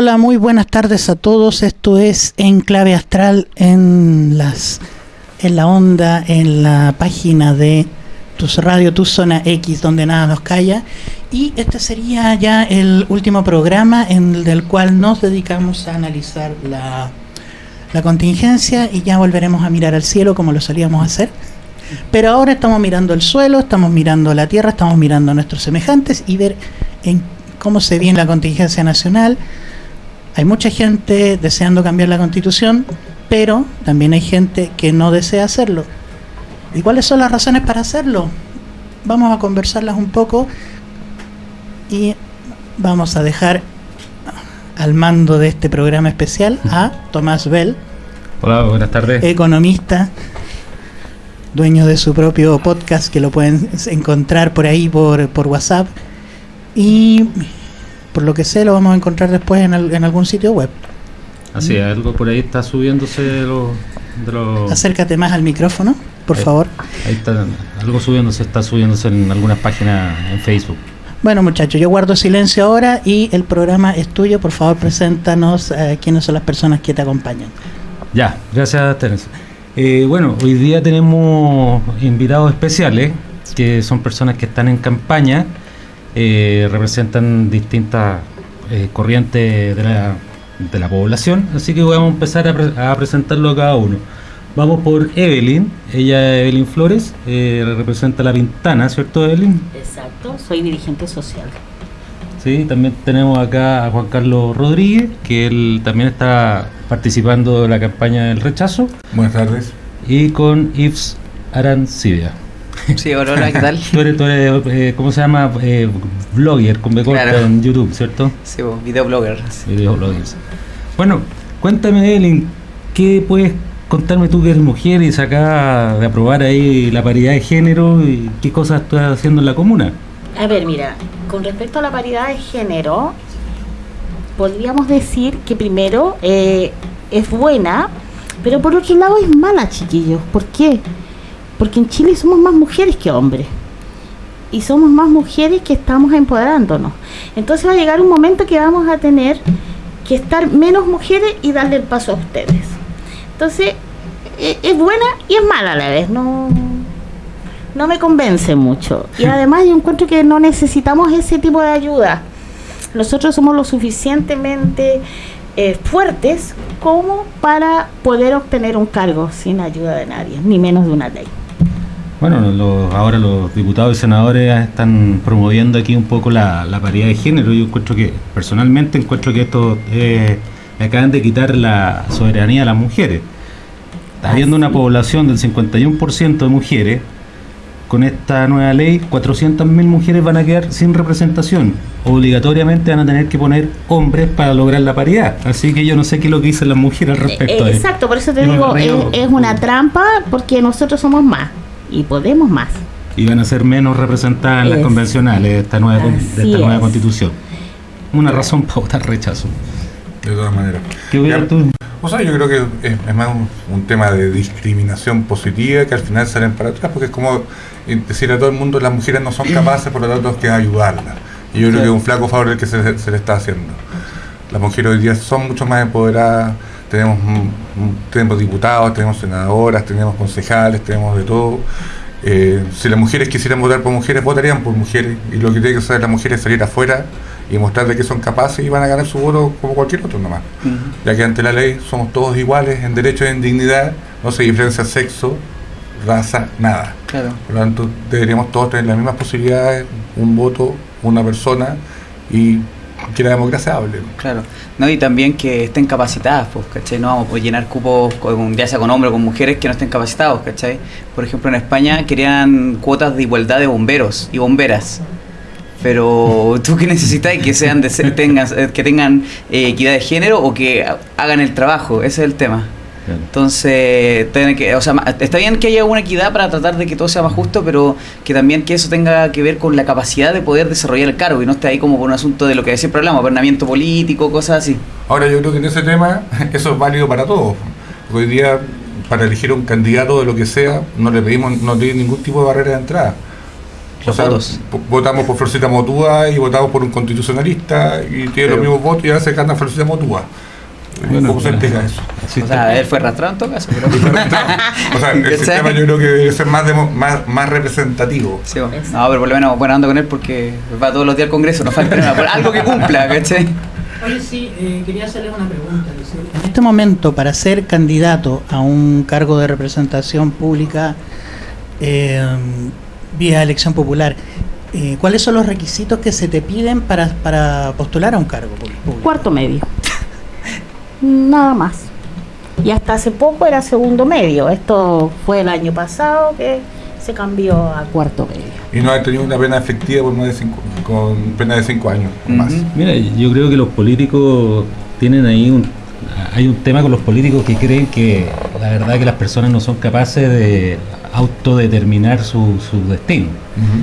Hola, muy buenas tardes a todos. Esto es Enclave Astral en las en la onda, en la página de tu radio, tu zona X, donde nada nos calla. Y este sería ya el último programa en el cual nos dedicamos a analizar la, la contingencia y ya volveremos a mirar al cielo como lo solíamos hacer. Pero ahora estamos mirando el suelo, estamos mirando la tierra, estamos mirando a nuestros semejantes y ver en cómo se viene la contingencia nacional. Hay mucha gente deseando cambiar la constitución, pero también hay gente que no desea hacerlo. ¿Y cuáles son las razones para hacerlo? Vamos a conversarlas un poco y vamos a dejar al mando de este programa especial a Tomás Bell. Hola, buenas tardes. Economista, dueño de su propio podcast que lo pueden encontrar por ahí por, por WhatsApp. Y por lo que sé lo vamos a encontrar después en, en algún sitio web. Así es, algo por ahí está subiéndose de los... Acércate más al micrófono, por favor. Ahí está, algo subiéndose, está subiéndose en algunas páginas en Facebook. Bueno muchachos, yo guardo silencio ahora y el programa es tuyo. Por favor, preséntanos eh, quiénes son las personas que te acompañan. Ya, gracias Terence. Eh, bueno, hoy día tenemos invitados especiales, que son personas que están en campaña, eh, representan distintas corrientes de la de la población, así que vamos a empezar a, presentarlo a cada uno. Vamos por Evelyn, ella es Evelyn Flores, eh, representa La Pintana, ¿cierto Evelyn? Exacto, soy dirigente social. Sí, también tenemos acá a Juan Carlos Rodríguez, que él también está participando de la campaña del rechazo. Buenas tardes. Y con Yves Arancibia. Sí, hola, ¿qué tal? tú eres, tú eres eh, ¿cómo se llama? Eh, blogger con B en YouTube, ¿cierto? Sí, videoblogger. Videoblogger. Bueno, cuéntame, Evelyn, ¿qué puedes contarme tú que eres mujer y acá de aprobar ahí la paridad de género y qué cosas estás haciendo en la comuna? A ver, mira, con respecto a la paridad de género, podríamos decir que primero eh, es buena, pero por otro lado es mala, chiquillos. ¿Por qué? Porque en Chile somos más mujeres que hombres. Y somos más mujeres que estamos empoderándonos. Entonces va a llegar un momento que vamos a tener que estar menos mujeres y darle el paso a ustedes. Entonces, e, es buena y es mala a la vez, no, no me convence mucho. Y además yo encuentro que no necesitamos ese tipo de ayuda. Nosotros somos lo suficientemente eh, fuertes como para poder obtener un cargo sin ayuda de nadie, ni menos de una ley. Bueno, ahora los diputados y senadores están promoviendo aquí un poco la, paridad de género. Yo encuentro que, personalmente, encuentro que esto eh, le acaban de quitar la soberanía a las mujeres. Está habiendo una población del 51% de mujeres. Con esta nueva ley, 400.000 mujeres van a quedar sin representación. Obligatoriamente van a tener que poner hombres para lograr la paridad. Así que yo no sé qué es lo que dicen las mujeres al respecto. Eh, exacto, por eso te digo, es una trampa porque nosotros somos más y podemos más. Y van a ser menos representadas en las convencionales de esta nueva, de esta nueva constitución. Una razón para votar rechazo. De todas maneras. ¿Qué voy a tú? O sea, yo creo que es, más un, tema de discriminación positiva que al final salen para atrás, porque es como decir a todo el mundo las mujeres no son capaces, por lo tanto que ayudarlas. Y yo creo que es un flaco favor el que se, le está haciendo. Las mujeres hoy día son mucho más empoderadas, tenemos, tenemos diputados, tenemos senadoras, tenemos concejales, tenemos de todo. Eh, si las mujeres quisieran votar por mujeres, votarían por mujeres. Y lo que tiene que hacer las mujeres es salir afuera y mostrarles que son capaces y van a ganar su voto como cualquier otro nomás. Ya que ante la ley somos todos iguales en derecho y en dignidad, no se diferencia sexo, raza, nada. Por lo tanto, deberíamos todos tener las mismas posibilidades, un voto, una persona y que la democracia hable. Claro, no, y también que estén capacitadas, pues, ¿cachai? No vamos a llenar cupos, con, ya sea con hombres o con mujeres que no estén capacitados, ¿cachai? Por ejemplo, en España querían cuotas de igualdad de bomberos y bomberas. Pero tú que necesitas que sean de, tengan, que tengan eh, equidad de género o que hagan el trabajo, ese es el tema. Entonces, que, o sea, está bien que haya una equidad para tratar de que todo sea más justo, pero que también que eso tenga que ver con la capacidad de poder desarrollar el cargo y no esté ahí como por un asunto de lo que siempre hablamos, gobernamiento político, cosas así. Ahora yo creo que en ese tema eso es válido para todos. Hoy día, para elegir un candidato de lo que sea, no le pedimos, no tiene ningún tipo de barrera de entrada. Los votos. po- votamos por Florcita Motúa y votamos por un constitucionalista y tiene Pero- los mismos votos y ahora se gana Florcita Motúa. Bueno, ¿Cómo se bueno. explica eso? O sea, él fue arrastrado en todo caso, pero... o sea, el sistema yo creo que debe ser más, demo- más, más representativo. Sí, bueno. no, pero por lo menos buena onda con él porque va todos los días al Congreso, no falta nada, por algo que cumpla, ¿cachai? Oye, sí, eh, quería hacerles una pregunta. En este momento, para ser candidato a un cargo de representación pública eh, vía elección popular, eh, ¿cuáles son los requisitos que se te piden para, para postular a un cargo público? Cuarto medio. Nada más. Y hasta hace poco era segundo medio. Esto fue el año pasado que se cambió a cuarto medio. Y no ha tenido una pena efectiva por más de cinco, con pena de cinco años o más. Mira, yo creo que los políticos tienen ahí un hay un tema con los políticos que creen que la verdad que las personas no son capaces de autodeterminar su, su destino.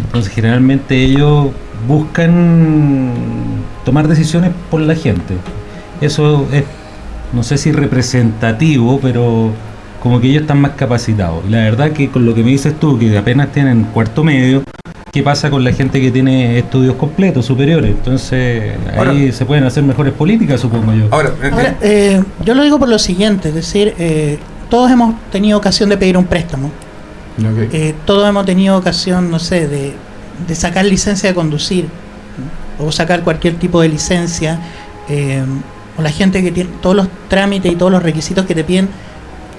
Entonces generalmente ellos buscan tomar decisiones por la gente. Eso es, no sé si representativo, pero como que ellos están más capacitados. Y la verdad que con lo que me dices tú, que apenas tienen cuarto medio, ¿qué pasa con la gente que tiene estudios completos, superiores? Entonces ahí Ahora- se pueden hacer mejores políticas, supongo yo. Ahora, eh, Ahora, eh, yo lo digo por lo siguiente, es decir, eh, todos hemos tenido ocasión de pedir un préstamo, eh, todos hemos tenido ocasión, no sé, de, de sacar licencia de conducir, ¿no? o sacar cualquier tipo de licencia, eh, o la gente que tiene todos los trámites y todos los requisitos que te piden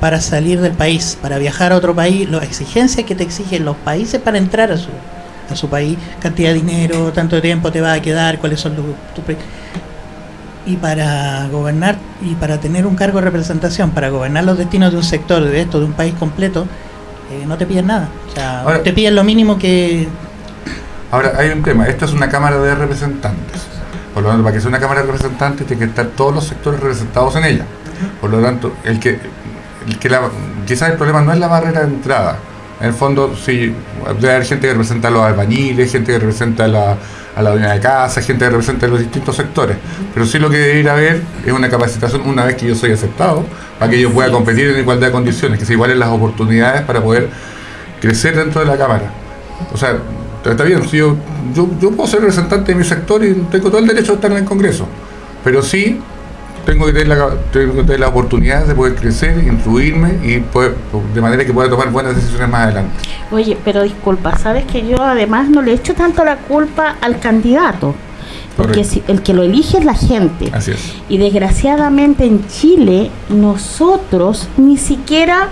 para salir del país, para viajar a otro país, las exigencias que te exigen los países para entrar a su, a su país, cantidad de dinero, tanto tiempo te va a quedar, cuáles son los... tu y para gobernar y para tener un cargo de representación, para gobernar los destinos de un sector, de esto, de un país completo, eh, no te piden nada. O sea, Ahora- te piden lo mínimo que... Ahora, hay un tema. Esta es una Cámara de Representantes. Por lo tanto, para que sea una Cámara de Representantes, tiene que estar todos los sectores representados en ella. Por lo tanto, el que, el que la, quizás el problema no es la barrera de entrada. En el fondo, sí, debe haber gente que representa a los albañiles, gente que representa a la, a la dueña de casa, gente que representa a los distintos sectores. Pero sí lo que debe ir a ver es una capacitación una vez que yo soy aceptado, para que yo pueda competir en igualdad de condiciones, que se igualen las oportunidades para poder crecer dentro de la Cámara. O sea, está bien, si yo, yo, yo puedo ser representante de mi sector y tengo todo el derecho de estar en el Congreso, pero sí tengo que tener la, tengo que tener la oportunidad de poder crecer, instruirme y poder, de manera que pueda tomar buenas decisiones más adelante. Oye, pero disculpa, sabes que yo además no le echo tanto la culpa al candidato, porque si, el que lo elige es la gente. Así es. Y desgraciadamente en Chile nosotros ni siquiera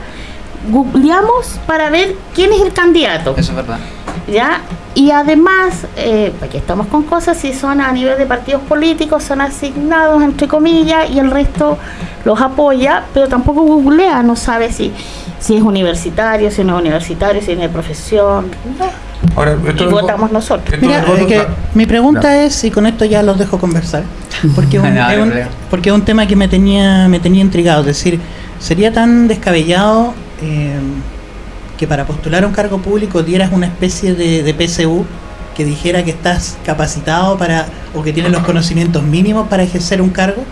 googleamos para ver quién es el candidato. Eso es verdad. ¿Ya? Y además, eh, aquí estamos con cosas, si son a nivel de partidos políticos, son asignados, entre comillas, y el resto los apoya, pero tampoco googlea, no sabe si, si es universitario, si no es universitario, si tiene profesión. ¿no? Ahora, esto Y votamos nosotros. Mira, que mi pregunta es, y con esto ya los dejo conversar, porque es un, No, es porque es un tema que me tenía, me tenía intrigado, es decir, sería tan descabellado eh, que para postular a un cargo público dieras una especie de, de PSU que dijera que estás capacitado para o que tienes los conocimientos mínimos para ejercer un cargo.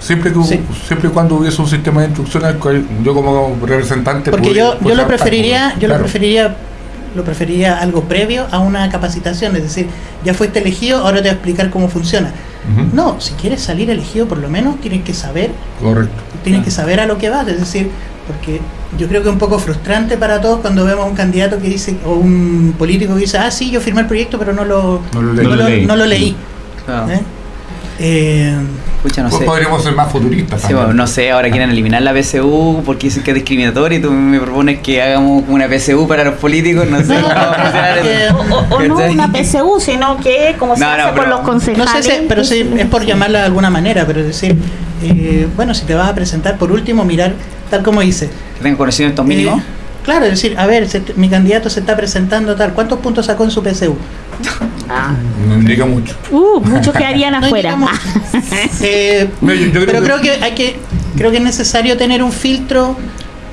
Siempre, que, Sí. siempre y cuando hubiese un sistema de cual yo como representante Porque yo, yo lo preferiría, yo lo preferiría, lo preferiría algo previo a una capacitación, es decir, ya fuiste elegido, ahora te voy a explicar cómo funciona. No, si quieres salir elegido por lo menos tienes que saber, Correcto. tienes que saber a lo que vas, es decir, porque yo creo que es un poco frustrante para todos cuando vemos a un candidato que dice, o un político que dice, ah, sí, yo firmé el proyecto, pero no lo, No lo no leí. lo- No lo leí. no lo leí. Claro. ¿eh? Eh, no Pues sé. podríamos ser más futuristas. Sí, también. bueno, no sé, ahora quieren eliminar la PSU porque dicen que es discriminatorio y tú me propones que hagamos una PSU para los políticos, no sé No. O, o no una PSU, sino que como se No, no, hace con pero- los no concejales. sé si, pero sí, es por llamarla de alguna manera, pero es decir, eh, bueno, si te vas a presentar, por último, mirar, tal como dice, Que tengan conocimientos mínimos. Eh, claro, es decir, a ver, se- mi candidato se está presentando tal, ¿cuántos puntos sacó en su PSU? Ah. No indica mucho. Uh, muchos quedarían afuera. Eh, No, yo- yo creo pero que- creo que hay que, creo que es necesario tener un filtro,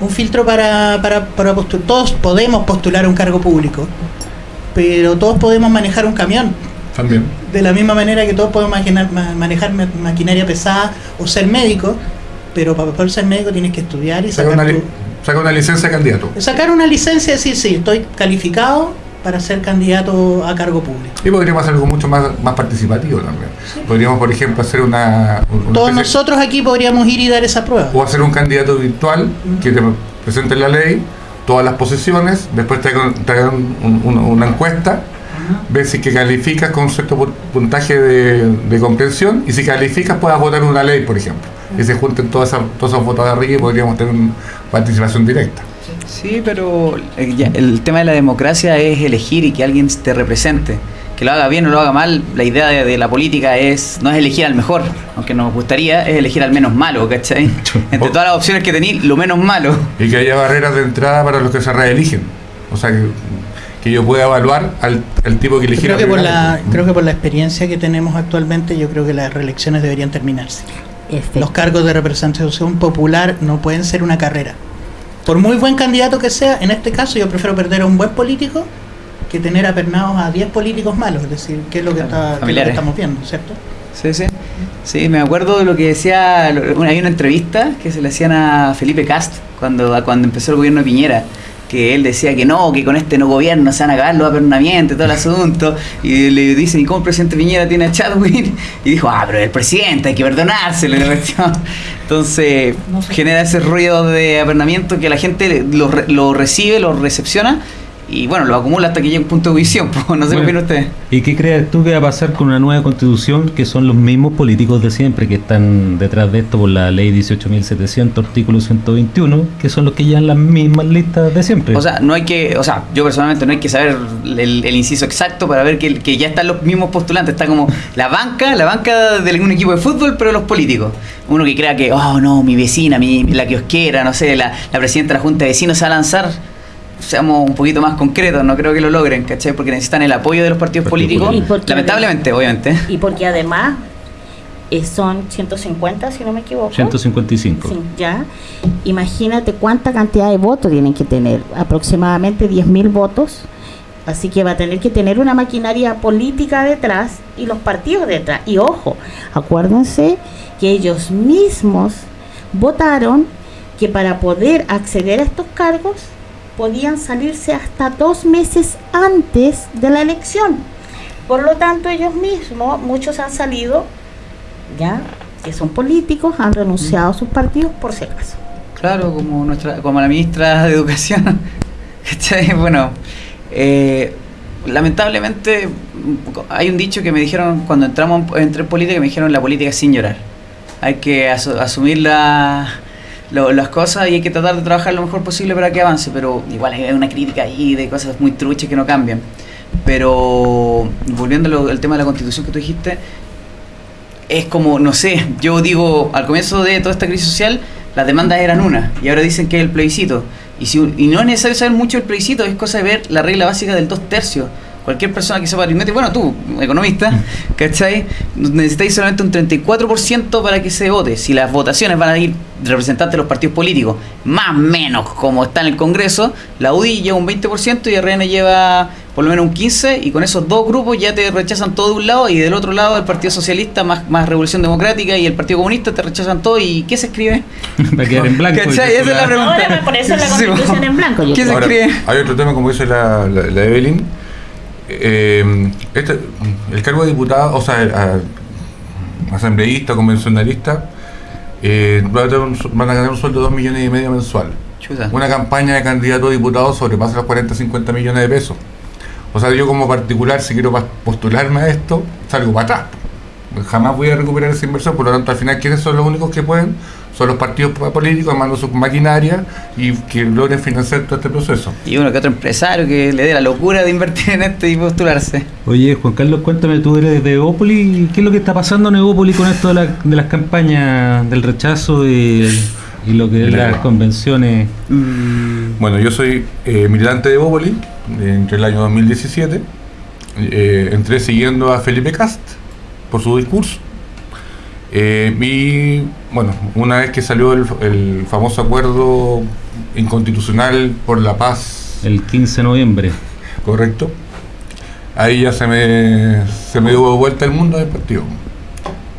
un filtro para, para, para postular. Todos podemos postular un cargo público, pero todos podemos manejar un camión. También. De la misma manera que todos podemos manejar ma- maquinaria pesada o ser médico, pero para poder ser médico tienes que estudiar y Saca sacar una, tu- saca una licencia de candidato. Sacar una licencia y decir, sí, estoy calificado para ser candidato a cargo público. Y podríamos hacer algo mucho más, más participativo también. Podríamos, por ejemplo, hacer una... una Todos nosotros aquí podríamos ir y dar esa prueba. O hacer un candidato virtual que te presente la ley, todas las posiciones, después te hagan un- un- una encuesta, ver si que calificas con cierto pu- puntaje de, de comprensión y si calificas puedas votar una ley, por ejemplo. Y se junten todas esas, todos esos votos de arriba y podríamos tener una participación directa. Sí, pero eh, el tema de la democracia es elegir y que alguien te represente. Que lo haga bien o lo haga mal, la idea de, de la política es no es elegir al mejor, aunque nos gustaría, es elegir al menos malo, ¿cachai? Entre todas las opciones que tenéis, lo menos malo. Y que haya barreras de entrada para los que se reeligen. O sea, que, que yo pueda evaluar al, al tipo que elegir. Creo a que, por primera la, vez. creo que por la experiencia que tenemos actualmente, yo creo que las reelecciones deberían terminarse. Los cargos de representación popular no pueden ser una carrera. Por muy buen candidato que sea, en este caso yo prefiero perder a un buen político que tener apernados a 10 políticos malos, es decir, que es lo que, está, que es lo que estamos viendo, ¿cierto? Sí, sí. Sí, me acuerdo de lo que decía, hay una entrevista que se le hacían a Felipe Cast cuando, cuando empezó el gobierno de Piñera, que él decía que no, que con este no gobierno se van a acabar los apernamientos, todo el asunto, y le dicen, ¿y cómo el presidente Piñera tiene a Chadwin? Y dijo, ah, pero el presidente hay que perdonárselo. Entonces, genera ese ruido de apernamiento que la gente lo, lo recibe, lo recepciona, y bueno, lo acumula hasta que llega un punto de visión, no sé qué Bueno, opinan ustedes. ¿Y qué crees tú que va a pasar con una nueva constitución que son los mismos políticos de siempre que están detrás de esto por la ley 18.700, artículo 121, que son los que llevan las mismas listas de siempre? O sea, no hay que, o sea, yo personalmente no hay que saber el, el inciso exacto para ver que, que ya están los mismos postulantes. Está como la banca, la banca de un equipo de fútbol, pero los políticos. Uno que crea que, oh no, mi vecina, mi, la kiosquera, no sé, la, la presidenta de la Junta de Vecinos se va a lanzar. Seamos un poquito más concretos, no creo que lo logren, ¿cachai? Porque necesitan el apoyo de los partidos políticos. Lamentablemente, obviamente. Y porque además eh, son 150, si no me equivoco. 155. Sí, ya. Imagínate cuánta cantidad de votos tienen que tener. Aproximadamente 10.000 votos. Así que va a tener que tener una maquinaria política detrás y los partidos detrás. Y ojo, acuérdense que ellos mismos votaron que para poder acceder a estos cargos podían salirse hasta dos meses antes de la elección. Por lo tanto, ellos mismos, muchos han salido, ya, que son políticos, han renunciado a sus partidos por si acaso. Claro, como nuestra, como la ministra de Educación. Bueno, eh, lamentablemente hay un dicho que me dijeron cuando entramos entré en política me dijeron la política sin llorar. Hay que asu- asumir la- lo- las cosas y hay que tratar de trabajar lo mejor posible para que avance, pero igual hay una crítica ahí de cosas muy truchas que no cambian. Pero volviendo al tema de la constitución que tú dijiste, es como, no sé, yo digo, al comienzo de toda esta crisis social, las demandas eran una, y ahora dicen que es el plebiscito. Y, si, y no es necesario saber mucho el plebiscito, es cosa de ver la regla básica del dos tercios. Cualquier persona que sepa aritmética, bueno, tú, economista, ¿cachai? Necesitáis solamente un 34% para que se vote. Si las votaciones van a ir representantes de los partidos políticos, más o menos como está en el Congreso, la UDI lleva un 20% y RN lleva por lo menos un 15% y con esos dos grupos ya te rechazan todo de un lado y del otro lado el Partido Socialista más, más Revolución Democrática y el Partido Comunista te rechazan todo y ¿qué se escribe? Va a quedar en blanco. ¿Cachai? Esa es la pregunta. Ahora, por eso es la constitución en blanco. ¿Qué se. Ahora, escribe? hay otro tema, como dice la, la, la Evelyn. Eh, este, el cargo de diputado, o sea, a- asambleísta, convencionalista, eh, va a tener un su- van a ganar un sueldo de 2 millones y medio mensual. Chuta. Una campaña de candidato a diputado sobrepasa los 40 50 millones de pesos. O sea, yo como particular, si quiero postularme a esto, salgo para atrás. Jamás voy a recuperar esa inversión, por lo tanto, al final, ¿quiénes son los únicos que pueden? Son los partidos po- políticos, armando sus maquinarias y que logren financiar todo este proceso. Y uno que otro empresario que le dé la locura de invertir en esto y postularse. Oye, Juan Carlos, cuéntame, tú eres de Evópoli, ¿qué es lo que está pasando en Evópoli con esto de, la- de las campañas del rechazo y, y lo que es las convenciones? Bueno, yo soy eh, militante de Bópoli eh, entre el año 2017. Eh, entré siguiendo a Felipe Cast por su discurso. Eh, y bueno, una vez que salió el, el famoso acuerdo inconstitucional por la paz, El 15 de noviembre. correcto, ahí ya se me, se me dio vuelta el mundo del partido.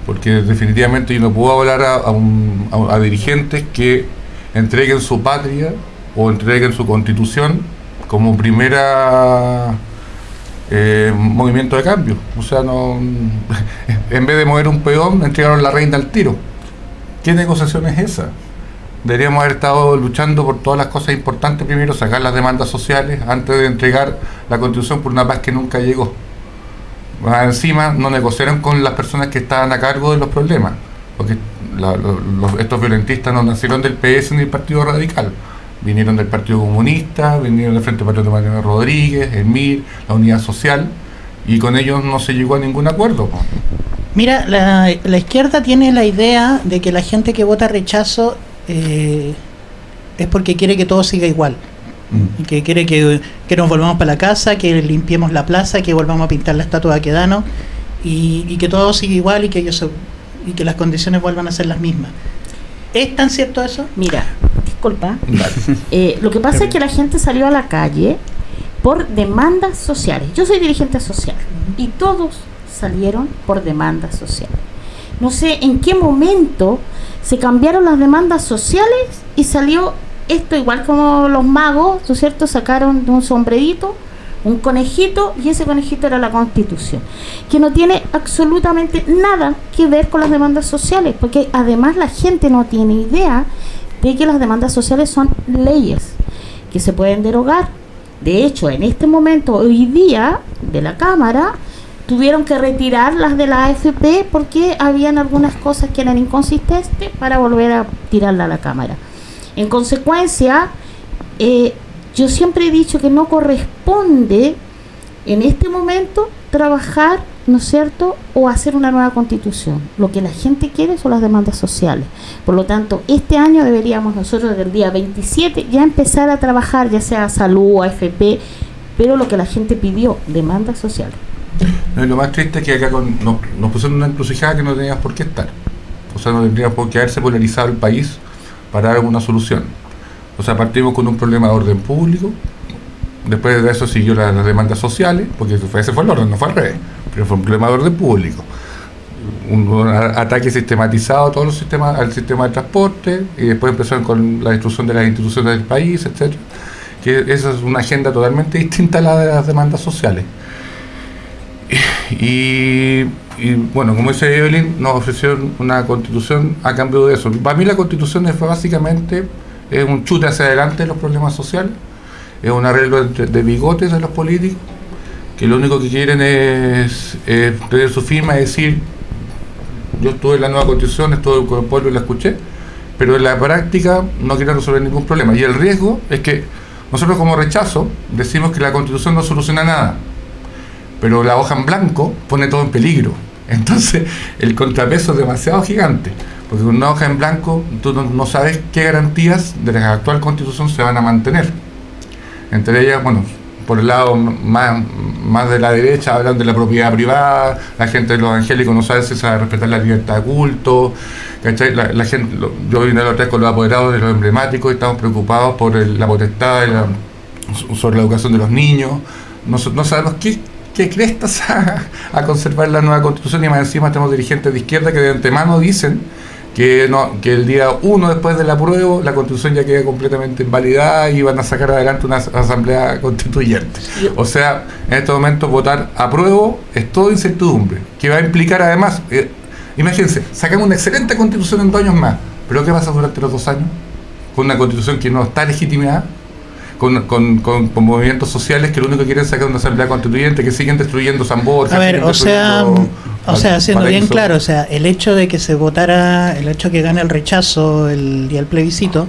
Porque definitivamente yo no puedo hablar a, a un- a- a dirigentes que entreguen su patria o entreguen su constitución como primera eh, movimiento de cambio. O sea, no en vez de mover un peón, entregaron la reina al tiro. ¿Qué negociación es esa? Deberíamos haber estado luchando por todas las cosas importantes primero, sacar las demandas sociales antes de entregar la constitución por una paz que nunca llegó. Encima no negociaron con las personas que estaban a cargo de los problemas, porque estos violentistas no nacieron del PS ni del Partido Radical, vinieron del Partido Comunista, vinieron del Frente Patriota Mariano Rodríguez, el MIR, la Unidad Social, y con ellos no se llegó a ningún acuerdo. Mira, la, la izquierda tiene la idea de que la gente que vota rechazo eh, es porque quiere que todo siga igual. Y que quiere que, que nos volvamos para la casa, que limpiemos la plaza, que volvamos a pintar la estatua de Aquedano y, y que todo siga igual y que ellos se- y que las condiciones vuelvan a ser las mismas. ¿Es tan cierto eso? Mira, disculpa. Eh, lo que pasa es que la gente salió a la calle por demandas sociales. Yo soy dirigente social y todos salieron por demandas sociales. No sé en qué momento se cambiaron las demandas sociales y salió esto igual como los magos, ¿no es cierto? Sacaron de un sombrerito un conejito y ese conejito era la constitución, que no tiene absolutamente nada que ver con las demandas sociales, porque además la gente no tiene idea de que las demandas sociales son leyes que se pueden derogar. De hecho, en este momento, hoy día, de la Cámara, tuvieron que retirar las de la AFP porque habían algunas cosas que eran inconsistentes para volver a tirarla a la Cámara. En consecuencia, eh, yo siempre he dicho que no corresponde en este momento trabajar, ¿no es cierto?, o hacer una nueva constitución. Lo que la gente quiere son las demandas sociales. Por lo tanto, este año deberíamos nosotros del día 27 ya empezar a trabajar, ya sea salud, AFP, pero lo que la gente pidió, demandas sociales. No, y lo más triste es que acá con- nos, pusieron una encrucijada que no teníamos por qué estar. O sea, no tendría por qué haberse polarizado el país para dar alguna solución. O sea, partimos con un problema de orden público, después de eso siguió la- las demandas sociales, porque ese fue, fue el orden, no fue al revés, pero fue un problema de orden público. Un, ataque sistematizado a todos los sistemas, al sistema de transporte, y después empezaron con la destrucción de las instituciones del país, etcétera esa es una agenda totalmente distinta a la de las demandas sociales. Y, y, bueno, como dice Evelyn, nos ofrecieron una constitución a cambio de eso. Para mí la constitución es básicamente es un chute hacia adelante de los problemas sociales, es un arreglo de, bigotes de los políticos, que lo único que quieren es tener su firma y decir, yo estuve en la nueva constitución, estuve con el pueblo y la escuché, pero en la práctica no quieren resolver ningún problema. Y el riesgo es que nosotros como rechazo decimos que la constitución no soluciona nada, pero la hoja en blanco pone todo en peligro. Entonces el contrapeso es demasiado gigante, porque una hoja en blanco tú no, sabes qué garantías de la actual constitución se van a mantener. Entre ellas, bueno, por el lado más, más de la derecha hablan de la propiedad privada, la gente de los evangélicos no sabe si se va a respetar la libertad de culto, ¿cachai? La, la gente, lo- yo vine la otra vez con los apoderados de los emblemáticos y estamos preocupados por el- la potestad de la- sobre la educación de los niños, no, no sabemos qué, crestas a conservar la nueva constitución y más encima tenemos dirigentes de izquierda que de antemano dicen que no que el día uno después del apruebo la constitución ya queda completamente invalidada y van a sacar adelante una as- asamblea constituyente. O sea, en este momento votar apruebo es todo incertidumbre, que va a implicar además, eh, imagínense, sacamos una excelente constitución en dos años más, pero ¿qué pasa durante los dos años? Con una constitución que no está legitimada, con, con, con- con movimientos sociales que lo único que quieren es sacar una asamblea constituyente, que siguen destruyendo San Borja. A ver, o sea, o sea, siendo bien claro, o sea, el hecho de que se votara, el hecho de que gane el rechazo el día del plebiscito,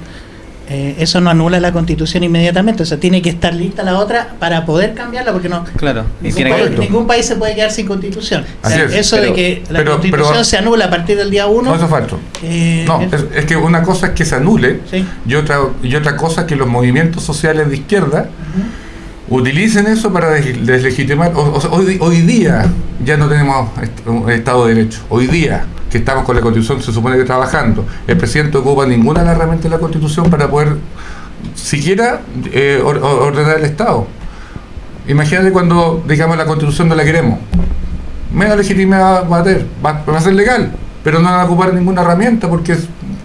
eh, eso no anula la constitución inmediatamente, o sea, tiene que estar lista la otra para poder cambiarla, porque no. Claro. Y Ningún, tiene país, que, Correcto. ningún país se puede quedar sin constitución. O sea, Así es, eso de que la pero- constitución pero- se anula a partir del día 1. No, eso es falso. eh, No, es- que una cosa es que se anule sí. y otra, y otra cosa es que los movimientos sociales de izquierda utilicen eso para des- deslegitimar. O, o hoy, día ya no tenemos Estado de Derecho. Hoy día que estamos con la Constitución, se supone que trabajando, el presidente ocupa ninguna de las herramientas de la Constitución para poder siquiera eh, or- or- ordenar el Estado. Imagínate cuando, digamos, la Constitución no la queremos. Menos legitimidad va a tener, va, va a ser legal, pero no van a ocupar ninguna herramienta porque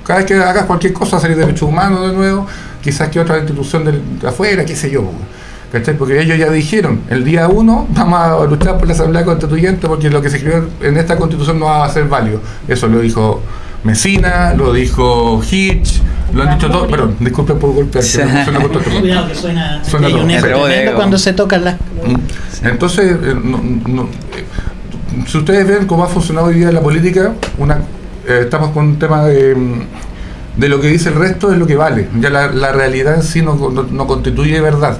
cada vez que hagas cualquier cosa, salir de derechos humanos de nuevo, quizás que otra institución de, de afuera, qué sé yo. ¿Cachai? Porque ellos ya dijeron, el día uno vamos a luchar por la Asamblea Constituyente porque lo que se escribió en esta constitución no va a ser válido. Eso lo dijo Mesina, lo dijo Hitch, lo han dicho todos, perdón, disculpen por golpear, que suena con todo esto. Cuidado que suena, Suena todo. eh, cuando se tocan las Mm. Entonces, eh, no- no- eh, si ustedes ven cómo ha funcionado hoy día la política, una, eh, estamos con un tema de, de lo que dice el resto es lo que vale. Ya la, la realidad en sí no, no- no constituye verdad.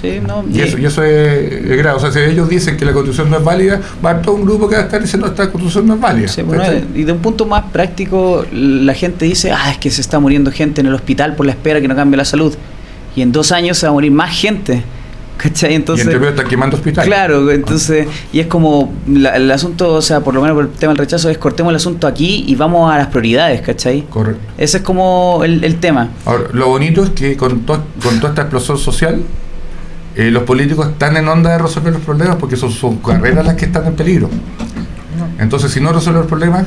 Sí, no, Y eso, y eso es, es grave. O sea, si ellos dicen que la constitución no es válida, va a todo un grupo que va a estar diciendo que esta constitución no es válida. Sí, bueno, ¿cachai? y de un punto más práctico, la gente dice, ah, es que se está muriendo gente en el hospital por la espera que no cambie la salud. Y en dos años se va a morir más gente. ¿Cachai? y Entonces, entre medio están quemando hospitales. Claro, entonces, y es como la- el asunto, o sea, por lo menos por el tema del rechazo, es cortemos el asunto aquí y vamos a las prioridades, ¿cachai? Correcto. Ese es como el, el tema. Ahora, lo bonito es que con, to- con toda esta explosión social, eh, los políticos están en onda de resolver los problemas porque son sus carreras las que están en peligro. Entonces, si no resuelven los problemas,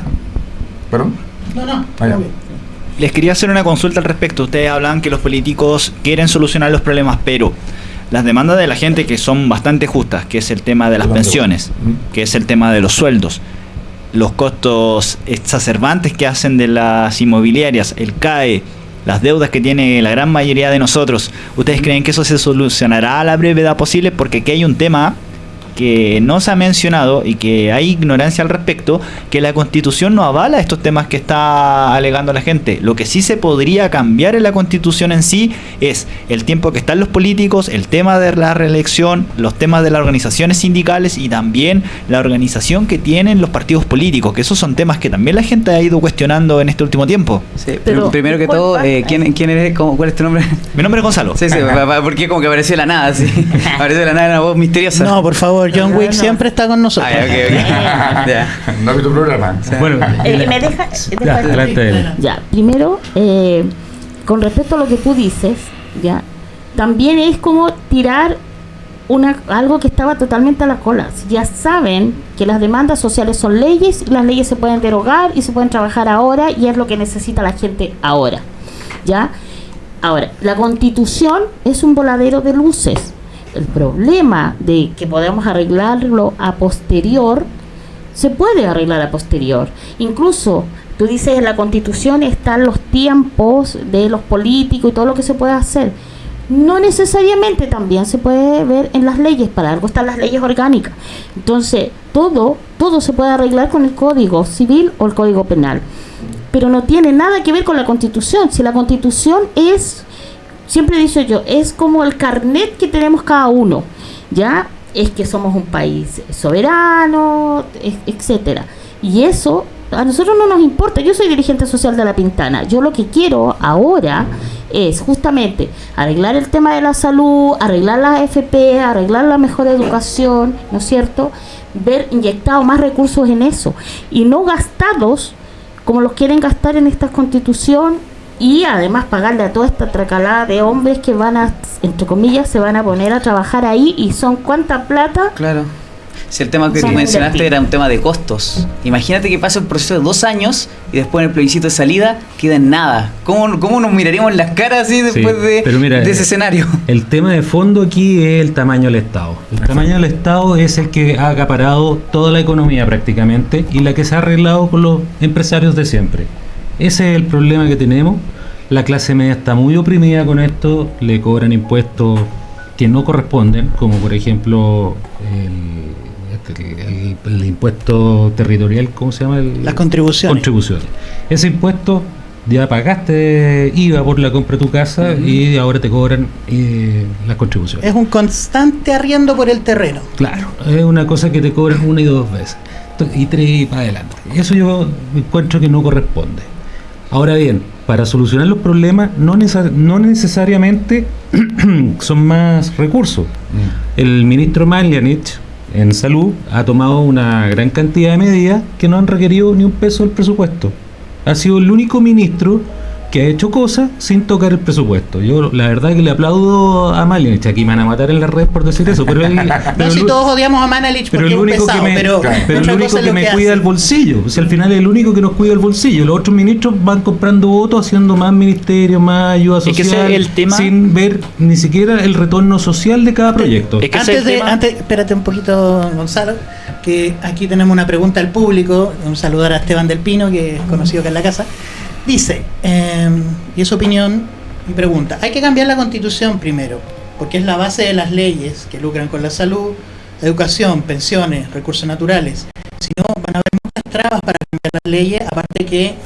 perdón, No, no, Ah. Les quería hacer una consulta al respecto. Ustedes hablan que los políticos quieren solucionar los problemas, pero las demandas de la gente que son bastante justas, que es el tema de las pensiones, que es el tema de los sueldos, los costos exacerbantes que hacen de las inmobiliarias, el CAE, las deudas que tiene la gran mayoría de nosotros, ¿ustedes creen que eso se solucionará a la brevedad posible? Porque aquí hay un tema que no se ha mencionado y que hay ignorancia al respecto, que la constitución no avala estos temas que está alegando la gente. Lo que sí se podría cambiar en la constitución en sí es el tiempo que están los políticos, el tema de la reelección, los temas de las organizaciones sindicales y también la organización que tienen los partidos políticos, que esos son temas que también la gente ha ido cuestionando en este último tiempo. Sí, Pero, primero que ¿cuál todo, eh, ¿quién, ¿quién eres? ¿Cómo- ¿Cuál es tu nombre? Mi nombre es Gonzalo. Sí, sí, porque como que apareció de la nada, sí. apareció de la nada una voz misteriosa. No, por favor, John Wick no. siempre está con nosotros. Ah, ya, ok, ok. Ya. no vi tu programa. Bueno, Eh, ¿Me deja? ya, adelante. Ya, primero, eh, con respecto a lo que tú dices, ya, también es como tirar una algo que estaba totalmente a la cola. Ya saben que las demandas sociales son leyes, y las leyes se pueden derogar y se pueden trabajar ahora y es lo que necesita la gente ahora. ¿Ya? Ahora, la constitución es un voladero de luces. El problema de que podemos arreglarlo a posterior se puede arreglar a posterior. Incluso, tú dices en la constitución están los tiempos de los políticos y todo lo que se puede hacer. No necesariamente también se puede ver en las leyes, para algo están las leyes orgánicas. Entonces, todo, todo se puede arreglar con el código civil o el código penal. Pero no tiene nada que ver con la constitución. Si la constitución es, siempre he dicho yo, es como el carnet que tenemos cada uno. ¿Ya? Es que somos un país soberano, e- etcétera. Y eso a nosotros no nos importa. Yo soy dirigente social de La Pintana. Yo lo que quiero ahora es justamente arreglar el tema de la salud, arreglar la AFP, arreglar la mejor educación, ¿no es cierto? Ver inyectado más recursos en eso y no gastados como los quieren gastar en esta constitución y además pagarle a toda esta tracalada de hombres que van a, entre comillas, se van a poner a trabajar ahí y son cuánta plata. Claro. Si el tema que tú mencionaste era un tema de costos. Imagínate que pasa un proceso de dos años y después en el plebiscito de salida queda en nada. ¿Cómo, cómo nos miraríamos en las caras así después Sí, de, pero mira, de ese escenario? El tema de fondo aquí es el tamaño del Estado. El tamaño del Estado es el que ha acaparado toda la economía prácticamente y la que se ha arreglado con los empresarios de siempre. Ese es el problema que tenemos. La clase media está muy oprimida con esto, le cobran impuestos que no corresponden, como por ejemplo el, el- el impuesto territorial, ¿cómo se llama? El- Las contribuciones. contribuciones. Ese impuesto ya pagaste IVA por la compra de tu casa y ahora te cobran eh, las contribuciones. Es un constante arriendo por el terreno. Claro, es una cosa que te cobran una y dos veces. Y tres y para adelante. Eso yo encuentro que no corresponde. Ahora bien, para solucionar los problemas no, necesar- no necesariamente son más recursos. El ministro Maglianich en salud ha tomado una gran cantidad de medidas que no han requerido ni un peso del presupuesto. Ha sido el único ministro que ha hecho cosas sin tocar el presupuesto. Yo la verdad que le aplaudo a Malinich. Aquí me van a matar en la red por decir eso, pero él, No, pero si el- todos odiamos a Manelich pero el es único pesado, que me, pero, Claro. pero el otra único cosa es que lo me que cuida el bolsillo. O sea, al final es el único que nos cuida el bolsillo. Los otros ministros van comprando votos, haciendo más ministerios, más ayuda Es que ese social, es el tema- sin ver ni siquiera el retorno social de cada proyecto. Es que Antes es el de, tema. antes, espérate un poquito, Gonzalo, que aquí tenemos una pregunta al público. Un saludar a Esteban del Pino, que es conocido acá en la casa. Dice, eh, y es opinión y pregunta, hay que cambiar la constitución primero, porque es la base de las leyes que lucran con la salud, educación, pensiones, recursos naturales. Si no, van a haber muchas trabas para cambiar las leyes, aparte que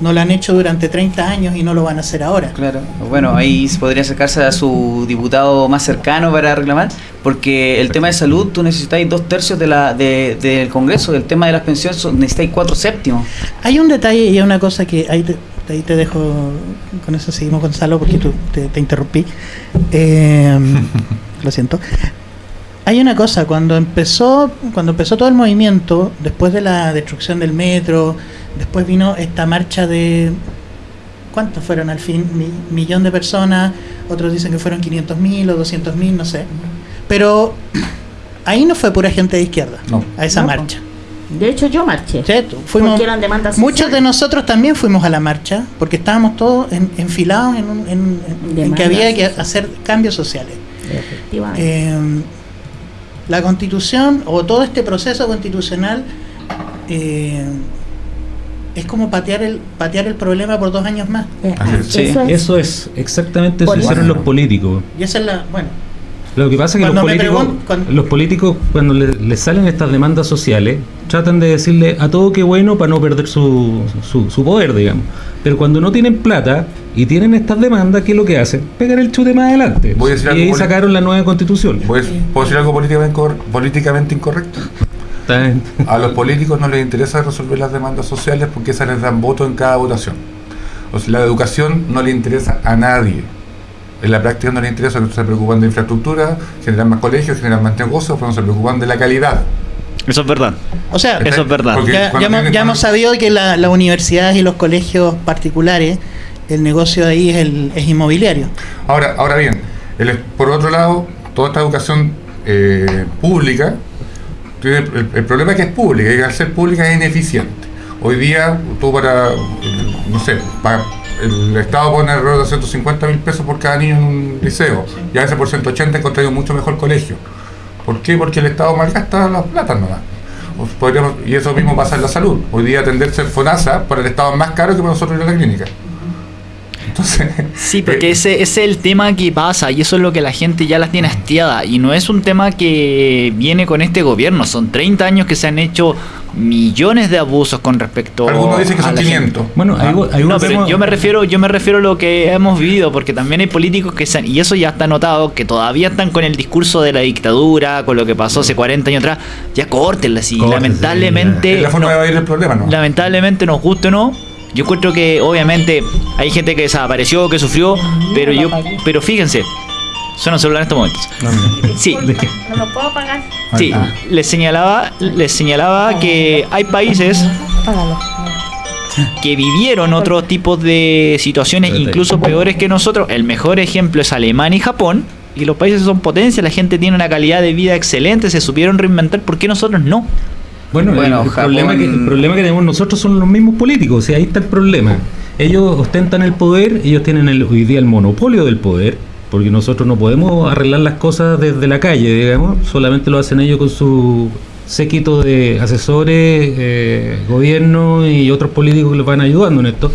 no lo han hecho durante 30 años y no lo van a hacer ahora. Claro, bueno, ahí se podría acercarse a su diputado más cercano para reclamar, porque el tema de salud tú necesitáis dos tercios de la, de- del Congreso, el tema de las pensiones son- necesitáis cuatro séptimos. Hay un detalle y hay una cosa que ahí te, ahí te dejo, con eso seguimos Gonzalo porque tú te, te interrumpí. Eh, lo siento. Hay una cosa, cuando empezó, cuando empezó todo el movimiento, después de la destrucción del metro, después vino esta marcha de ¿cuántos fueron al fin? Mi- millón de personas, otros dicen que fueron 500 mil o 200 mil, no sé. Pero ahí no fue pura gente de izquierda, No. a esa No, marcha. De hecho, yo marché. ¿Cierto? Fuimos, Porque eran demandas muchos de nosotros también fuimos a la marcha porque estábamos todos en- enfilados en, un- en- en- que había que hacer cambios sociales. Efectivamente. Eh, la constitución o todo este proceso constitucional eh, es como patear el patear el problema por dos años más. Sí, eso es. Eso es exactamente eso hicieron los políticos. Y esa es la, bueno, Lo que pasa es que los políticos, cuando- los políticos cuando le- les salen estas demandas sociales, tratan de decirle a todo que bueno para no perder su, su, su poder, digamos. Pero cuando no tienen plata y tienen estas demandas, ¿qué es lo que hacen? Pegan el chute más adelante. Voy a decir y algo ahí sacaron la nueva constitución. ¿Puedes- ¿Puedo decir algo políticamente, incor- políticamente incorrecto? A los políticos no les interesa resolver las demandas sociales porque esas les dan voto en cada votación. O sea, la educación no le interesa a nadie. En la práctica no les interesa, se preocupan de infraestructura, generan más colegios, generan más negocios, pero no se preocupan de la calidad. Eso es verdad. o sea, Eso es verdad. Porque ya, ya hemos, tienen- ya hemos sabido que la- las universidades y los colegios particulares, el negocio de ahí es, el, es inmobiliario. Ahora, ahora bien, el- por otro lado, toda esta educación eh, pública, tiene- el, el problema es que es pública y al ser pública es ineficiente. Hoy día, tú para, no sé, para, el Estado pone alrededor de 150 mil pesos por cada niño en un liceo, y a veces por 180 encontraría un mucho mejor colegio. ¿Por qué? Porque el Estado malgasta las platas nomás. Podríamos- y eso mismo pasa en la salud. Hoy día atenderse en FONASA para el Estado es más caro que para nosotros ir a la clínica. Entonces, Sí, porque eh, ese, ese es el tema que pasa y eso es lo que la gente ya las tiene hastiada y no es un tema que viene con este gobierno, son 30 años que se han hecho millones de abusos con respecto algunos dicen que a son la gente. 500. Bueno, Ah. ahí No, pero yo me refiero, yo me refiero a lo que hemos vivido, porque también hay políticos que se han- y eso ya está notado, que todavía están con el discurso de la dictadura, con lo que pasó hace 40 años atrás, ya córtenla, Córtense, lamentablemente Es la forma no- de el problema, ¿no? lamentablemente nos guste o no yo encuentro que obviamente hay gente que desapareció que sufrió pero yo pero fíjense suena un celular en estos momentos. Sí. No lo puedo pagar. sí les señalaba les señalaba que hay países que vivieron otros tipos de situaciones incluso peores que nosotros. El mejor ejemplo es Alemania y Japón y los países son potencias la gente tiene una calidad de vida excelente se supieron reinventar ¿por qué nosotros no? Bueno, Bueno, el, el Japón- problema que, el problema que tenemos nosotros son los mismos políticos, o sea, ahí está el problema. Ellos ostentan el poder, ellos tienen el, hoy día el monopolio del poder, porque nosotros no podemos arreglar las cosas desde la calle, digamos, solamente lo hacen ellos con su séquito de asesores, eh, gobierno y otros políticos que les van ayudando en esto.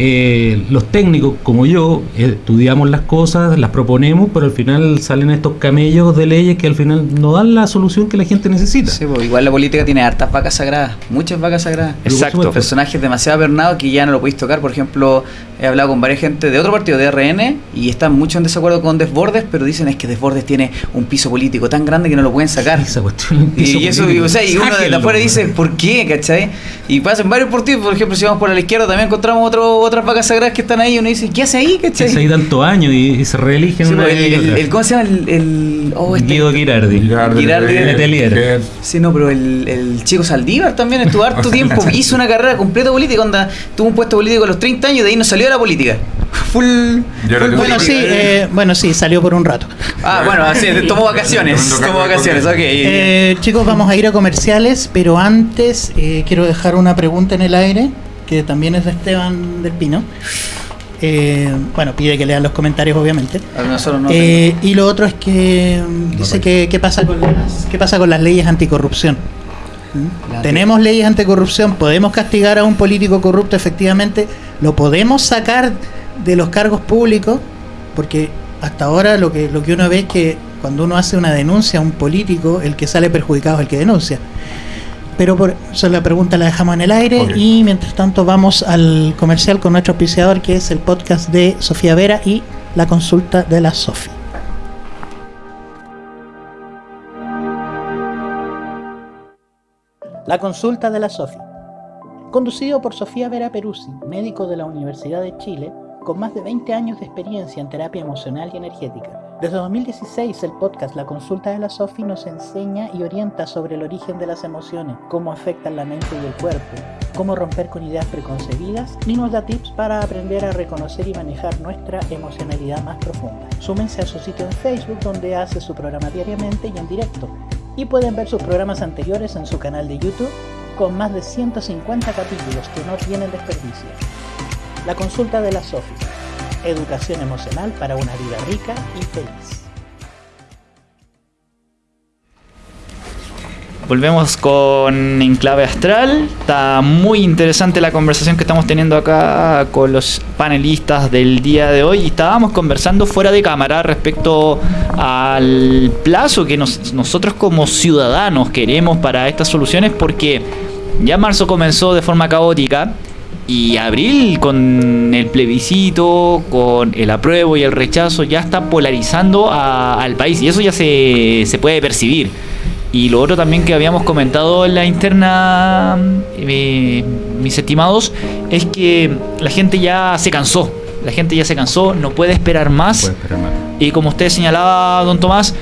Eh, los técnicos, como yo, estudiamos las cosas, las proponemos, pero al final salen estos camellos de leyes que al final no dan la solución que la gente necesita. Sí, pues, igual la política tiene hartas vacas sagradas, muchas vacas sagradas. Exacto. Personajes demasiado avernados que ya no lo podéis tocar. Por ejemplo, he hablado con varias gente de otro partido, de RN, y están mucho en desacuerdo con Desbordes, pero dicen es que Desbordes tiene un piso político tan grande que no lo pueden sacar. Esa cuestión. Y, y eso, y, o sea, y uno de afuera dice, ¿por qué? ¿cachai? Y pasan varios partidos, por ejemplo, si vamos por la izquierda también encontramos otro otras vacas sagradas que están ahí y uno dice, ¿qué hace ahí? ¿Cachai? Se hay tanto años y, y se reeligen Sí, una pues, el, el- el- ¿Cómo se llama? El, el- oh, este- Guido Girardi. Girardi, Girardi, Letelier. que- Sí, no, pero el, el chico Saldívar también estuvo harto tiempo, hizo una carrera completa política, onda, tuvo un puesto político a los 30 años y de ahí no salió de la política. Full. Full Bueno, sí, eh, bueno, sí, salió por un rato. Ah, bueno, así, tomó vacaciones, tomó vacaciones, ok. Eh, chicos, vamos a ir a comerciales, pero antes eh, quiero dejar una pregunta en el aire, que también es de Esteban del Pino. Eh, bueno, pide que lean los comentarios, obviamente. No. Eh, y lo otro es que mm, dice que qué pasa con las, qué pasa con las leyes anticorrupción. ¿Mm? La- Tenemos leyes anticorrupción, podemos castigar a un político corrupto efectivamente, lo podemos sacar de los cargos públicos, porque hasta ahora lo que, lo que uno ve es que cuando uno hace una denuncia a un político, el que sale perjudicado es el que denuncia. Pero por eso la pregunta la dejamos en el aire y mientras tanto vamos al comercial con nuestro auspiciador que es el podcast de Sofía Vera y la consulta de la Sofi. La consulta de la Sofi. Conducido por Sofía Vera Peruzzi, médico de la Universidad de Chile, con más de 20 años de experiencia en terapia emocional y energética. Desde 2016 el podcast La Consulta de la Sofi nos enseña y orienta sobre el origen de las emociones, cómo afectan la mente y el cuerpo, cómo romper con ideas preconcebidas y nos da tips para aprender a reconocer y manejar nuestra emocionalidad más profunda. Súmense a su sitio en Facebook donde hace su programa diariamente y en directo. Y pueden ver sus programas anteriores en su canal de YouTube con más de 150 capítulos que no tienen desperdicio. La consulta de la Sofi. Educación emocional para una vida rica y feliz. Volvemos con Enclave Astral. Está muy interesante la conversación que estamos teniendo acá con los panelistas del día de hoy. Y estábamos conversando fuera de cámara respecto al plazo que nos- nosotros como ciudadanos queremos para estas soluciones porque ya marzo comenzó de forma caótica. Y abril con el plebiscito, con el apruebo y el rechazo, ya está polarizando a- al país. Y eso ya se, se puede percibir. Y lo otro también que habíamos comentado en la interna, eh, mis estimados, es que la gente ya se cansó. La gente ya se cansó, no puede esperar más. Puede esperar más. Y como usted señalaba, don Tomás,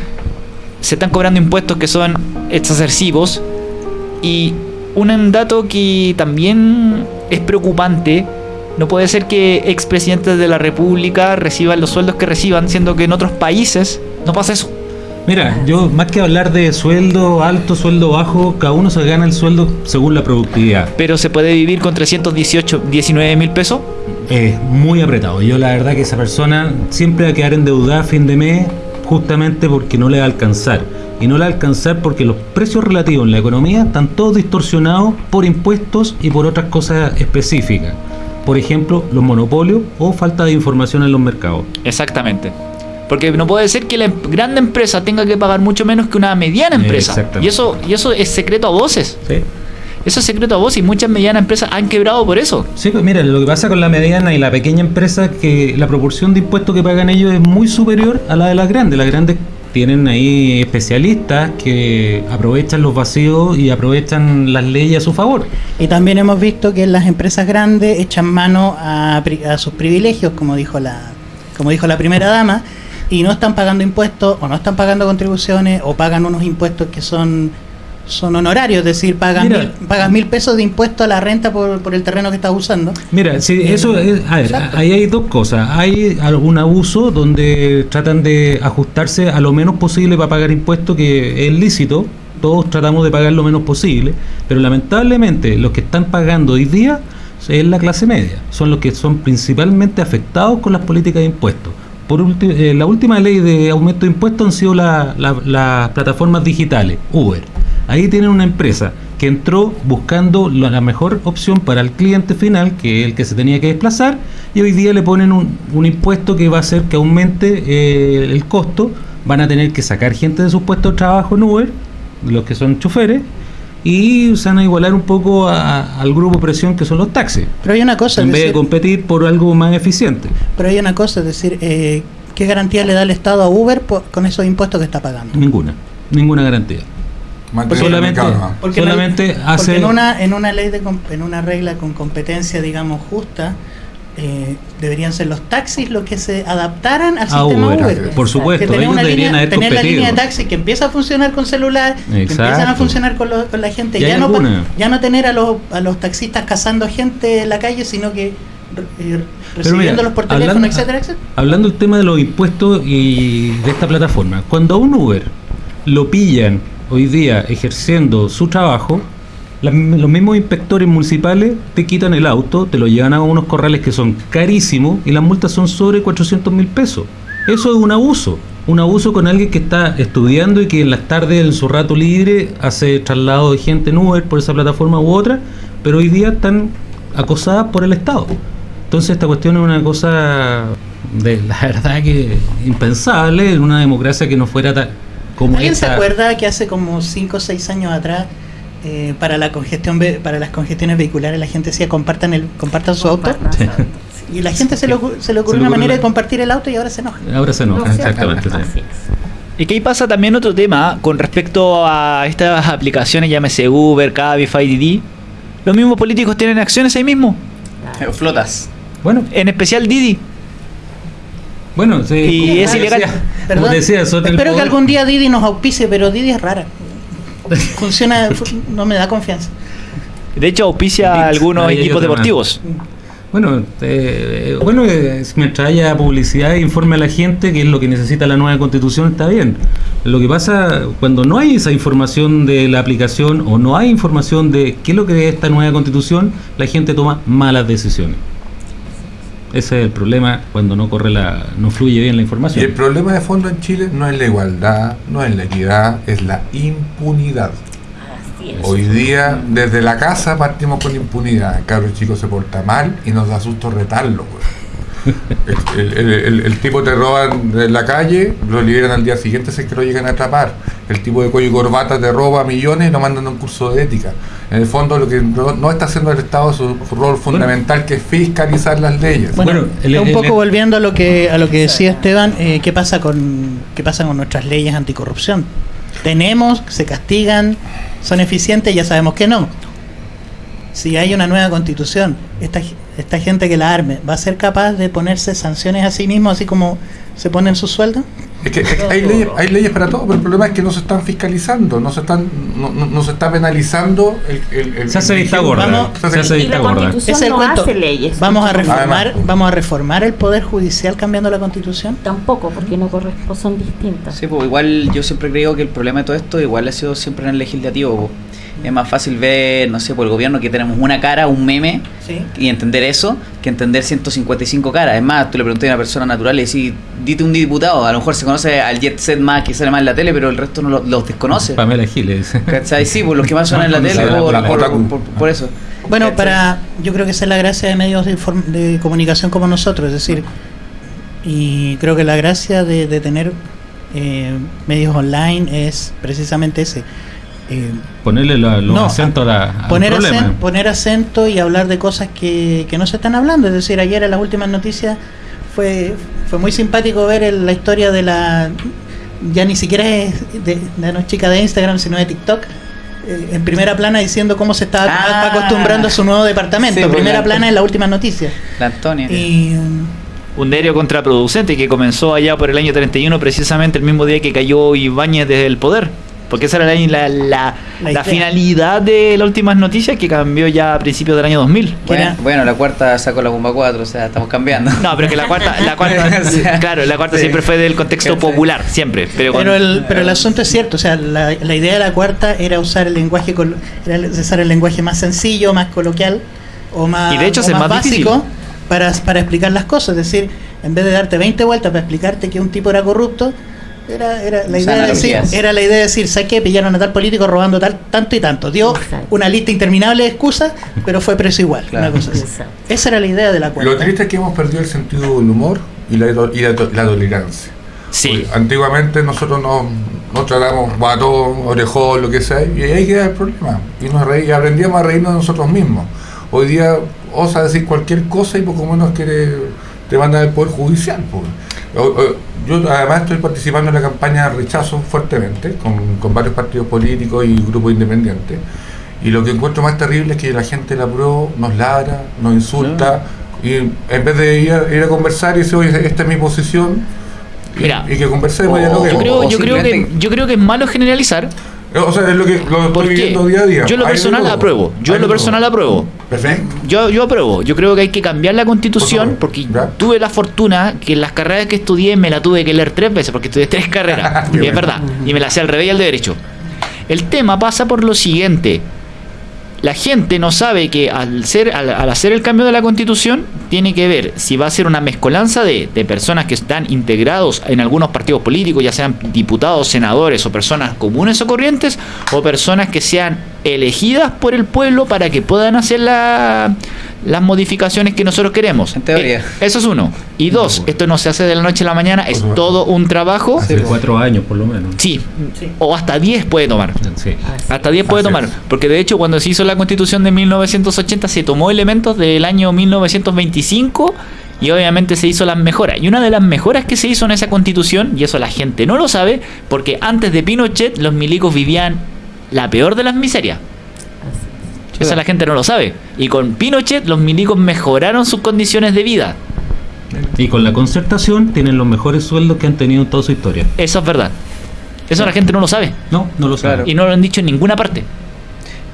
se están cobrando impuestos que son excesivos. Y un dato que también es preocupante, no puede ser que expresidentes de la República reciban los sueldos que reciban, siendo que en otros países no pasa eso. Mira, yo más que hablar de sueldo alto, sueldo bajo, cada uno se gana el sueldo según la productividad. Pero se puede vivir con 318, 19 mil pesos. Es muy apretado. Yo la verdad que esa persona siempre va a quedar endeudada a fin de mes justamente porque no le va a alcanzar. Y no le va a alcanzar porque los precios relativos en la economía están todos distorsionados por impuestos y por otras cosas específicas. Por ejemplo, los monopolios o falta de información en los mercados. Exactamente. Porque no puede ser que la em- grande empresa tenga que pagar mucho menos que una mediana empresa. Exactamente. Y eso, y eso es secreto a voces. ¿sí? Eso es secreto a voces y muchas medianas empresas han quebrado por eso. Sí, pues mira, lo que pasa con la mediana y la pequeña empresa es que la proporción de impuestos que pagan ellos es muy superior a la de las grandes. Las grandes tienen ahí especialistas que aprovechan los vacíos y aprovechan las leyes a su favor. Y también hemos visto que las empresas grandes echan mano a, a sus privilegios, como dijo la, como dijo la primera dama, y no están pagando impuestos o no están pagando contribuciones o pagan unos impuestos que son son honorarios, es decir, Mira. mil, pagas mil pesos de impuesto a la renta por, por el terreno que estás usando. Mira, si Eh, eso es, a ver, exacto. ahí hay dos cosas. Hay algún abuso donde tratan de ajustarse a lo menos posible para pagar impuestos, que es lícito. Todos tratamos de pagar lo menos posible, pero lamentablemente los que están pagando hoy día es la clase media. Son los que son principalmente afectados con las políticas de impuestos. Por eh, la última ley de aumento de impuestos han sido la- la- las plataformas digitales, Uber. Ahí tienen una empresa que entró buscando la la mejor opción para el cliente final, que es el que se tenía que desplazar, y hoy día le ponen un, un impuesto que va a hacer que aumente eh, el costo. Van a tener que sacar gente de sus puestos de trabajo en Uber, los que son choferes, y se van a igualar un poco a- al grupo presión que son los taxis, Pero hay una cosa, en vez de competir por algo más eficiente. pero hay una cosa, es decir, eh, ¿qué garantía le da el Estado a Uber por- con esos impuestos que está pagando? Ninguna, ninguna garantía. Mantener el solamente-. Porque, Solamente porque hace- en una en una ley de com- en una regla con competencia digamos justa eh, deberían ser los taxis los que se adaptaran al Ah, sistema Uber, Uber. por supuesto, Que tener ellos una deberían línea, haber tener la línea de taxi que empieza a funcionar con celular, que empiezan a funcionar con, lo- con la gente. Ya no, alguna. ya no tener a los, a los taxistas cazando gente en la calle, sino que eh, recibiéndolos mira, por teléfono, hablando- etcétera, etcétera. Hablando del tema de los impuestos y de esta plataforma, cuando a un Uber lo pillan hoy día ejerciendo su trabajo, las- los mismos inspectores municipales te quitan el auto, te lo llevan a unos corrales que son carísimos y las multas son sobre 400 mil pesos. Eso es un abuso, un abuso con alguien que está estudiando y que en las tardes, en su rato libre, hace traslado de gente en Uber por esa plataforma u otra, pero hoy día están acosadas por el Estado. Entonces esta cuestión es una cosa de la verdad que impensable en una democracia que no fuera ta- como ¿Alguien se acuerda que hace como 5 o 6 años atrás eh, para la congestión ve- para las congestiones vehiculares la gente decía compartan el compartan su auto Sí. y la gente se le, se le ocurrió una manera de compartir el auto y ahora se enoja. Ahora se enoja, exactamente. sí. Y que ahí pasa también otro tema con respecto a estas aplicaciones, llámese Uber, Cabify, Didi. Los mismos políticos tienen acciones ahí mismo, Flotas. Bueno, en especial Didi. Bueno, sí, Y como es te ilegal. decía- decía, espero que poder- algún día Didi nos auspice, pero Didi es rara. Funciona, fu- no me da confianza. De hecho, auspicia a algunos equipos deportivos. Bueno, eh, bueno, eh, mientras haya publicidad e informe a la gente que es lo que necesita la nueva constitución, está bien. Lo que pasa cuando no hay esa información de la aplicación o no hay información de qué es lo que es esta nueva constitución, la gente toma malas decisiones. Ese es el problema cuando no corre la, no fluye bien la Y el información. problema de fondo en Chile no es la igualdad, no es la equidad, es la impunidad. Así es. Hoy día, desde la casa partimos con impunidad. El cabro chico se porta mal y nos da susto retarlo. güey. El, el- el- el tipo te roban de la calle, lo liberan al día siguiente si es que lo llegan a atrapar. El tipo de cuello y corbata te roba millones y lo mandan a un curso de ética. En el fondo, lo que no, no está haciendo el Estado es su, su rol fundamental, que es fiscalizar las leyes. Bueno, un poco volviendo a lo que a lo que decía Esteban, eh, ¿qué pasa con qué pasa con nuestras leyes anticorrupción? Tenemos, se castigan, son eficientes, ya sabemos que no. Si hay una nueva constitución, esta, esta gente que la arme, ¿va a ser capaz de ponerse sanciones a sí mismo, así como se ponen sus sueldos? Es que, es que hay, leyes, hay leyes para todo, pero el problema es que no se están fiscalizando, no se están, no, no- no se está penalizando el, el- el- Se hace vista gorda. Vamos- Se hace- vista la gorda. es el no cuento. hace leyes. Vamos a reformar, Además, vamos a reformar el poder judicial cambiando la constitución. Tampoco, porque no corresponden, son distintas. Sí, pues igual yo siempre creo que el problema de todo esto igual ha sido siempre en el legislativo. Es más fácil ver, no sé, por el gobierno que tenemos una cara, un meme, Sí. y entender eso, que entender 155 caras. Es más, tú le preguntas a una persona natural y decís, dite un diputado, a lo mejor se conoce al Jet Set más que sale más en la tele, pero el resto no lo- los desconoce. Pamela Giles. ¿Cachai? Sí, pues los que más suenan en la tele, por, la por- por- por eso. Bueno, ¿Cachai? para yo creo que esa es la gracia de medios de, inform- de comunicación como nosotros, es decir, y creo que la gracia de, de tener eh, medios online es precisamente ese. Eh, Ponerle la- los No, acentos a la- al poner, problema. acen- poner acento y hablar de cosas que, que no se están hablando. Es decir, ayer en las últimas noticias fue, fue muy simpático ver el- la historia de la... Ya ni siquiera es de, de una chica de Instagram, sino de TikTok. eh, En primera plana diciendo cómo se está Ah. acostumbrando a su nuevo departamento. Sí, en pues, primera la- plana en las últimas noticias. La Antonia. Y Un diario contraproducente que comenzó allá por el año 31, precisamente el mismo día que cayó Ibáñez desde el poder. Porque esa era la, la, la- La finalidad de las últimas noticias que cambió ya a principios del año 2000. Bueno, bueno, la cuarta sacó la bomba 4, o sea, estamos cambiando. No, pero que la cuarta, la cuarta, O sea, claro, la cuarta sí. siempre fue del contexto popular, siempre. Pero, Pero el, pero el asunto es cierto, o sea, la, idea de la cuarta era usar el lenguaje era usar el lenguaje más sencillo, más coloquial o más, Y de hecho o es más más básico para, para explicar las cosas. Es decir, en vez de darte 20 vueltas para explicarte que un tipo era corrupto, era, era la idea de decir, era la idea de decir, ¿sabes qué? Pillaron a tal político robando tal, tanto y tanto. Dio Exacto. una lista interminable de excusas, pero fue preso igual. Claro. Una cosa así. Esa era la idea de la cuarta. Lo triste es que hemos perdido el sentido del humor y la, y la, la tolerancia. sí. Porque Antiguamente nosotros nos, nos tratamos guatón, orejón, lo que sea, y ahí queda el problema. Y nos reí- aprendíamos a reírnos de nosotros mismos. Hoy día osa decir cualquier cosa y poco menos quiere te mandan al Poder Judicial. pues. O- o- Yo además estoy participando en la campaña de rechazo fuertemente, con, con varios partidos políticos y grupos independientes. Y lo que encuentro más terrible es que la gente la pro nos ladra, nos insulta, Y en vez de ir a, ir a conversar y decir, oye, esta es mi posición, y, Mira, y que conversemos y o- dialoguemos. Yo creo, yo, creo que, yo creo que es malo generalizar O sea, es lo que lo estoy viviendo día a día. yo en lo personal apruebo. Yo en lo personal apruebo. Perfecto. Yo, yo apruebo. Yo creo que hay que cambiar la constitución Por porque tuve la fortuna que en las carreras que estudié me la tuve que leer tres veces porque estudié tres carreras. Y es verdad. Y me la sé al revés y al derecho. El tema pasa por lo siguiente. La gente no sabe que al, ser, al, al hacer el cambio de la constitución tiene que ver si va a ser una mezcolanza de, de personas que están integrados en algunos partidos políticos, ya sean diputados, senadores o personas comunes o corrientes, o personas que sean elegidas por el pueblo para que puedan hacer la- las modificaciones que nosotros queremos. En teoría. Eh, eso es uno. Y dos, esto no se hace de la noche a la mañana, es todo un trabajo. Hace cuatro años por lo menos. Sí, o hasta 10 puede tomar. Sí. Hasta 10 puede Así tomar. es. Porque de hecho, cuando se hizo la constitución de 1980, se tomó elementos del año 1925 y obviamente se hizo las mejoras. Y una de las mejoras que se hizo en esa constitución, y eso la gente no lo sabe, porque antes de Pinochet los milicos vivían la peor de las miserias. Eso la gente no lo sabe. Y con Pinochet los milicos mejoraron sus condiciones de vida. Y con la concertación tienen los mejores sueldos que han tenido en toda su historia. Eso es verdad. Eso la gente no lo sabe. No, no lo saben. Y no lo han dicho en ninguna parte.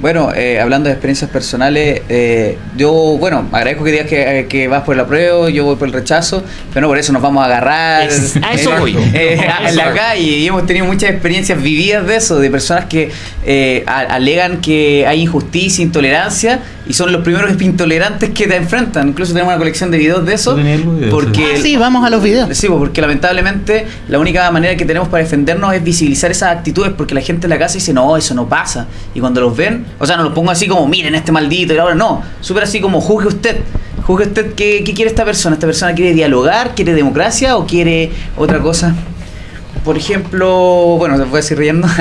Bueno, eh, hablando de experiencias personales, eh, yo, bueno, agradezco que digas que, que vas por el apruebo, yo voy por el rechazo, pero no por eso nos vamos a agarrar Es- a eso eh, voy. eh, a- en la Exacto. calle y hemos tenido muchas experiencias vividas de eso, de personas que eh, alegan que hay injusticia, intolerancia y son los primeros intolerantes que te enfrentan. Incluso tenemos una colección de videos de eso, porque Ah, sí, vamos a los videos. Sí, pues, porque lamentablemente la única manera que tenemos para defendernos es visibilizar esas actitudes, porque la gente en la casa dice, no, eso no pasa. Y cuando los ven, o sea, no los pongo así como, miren este maldito, y ahora no, súper así como, juzgue usted. Juzgue usted qué, qué quiere esta persona. ¿Esta persona quiere dialogar, quiere democracia o quiere otra cosa? Por ejemplo, bueno, se puede seguir riendo.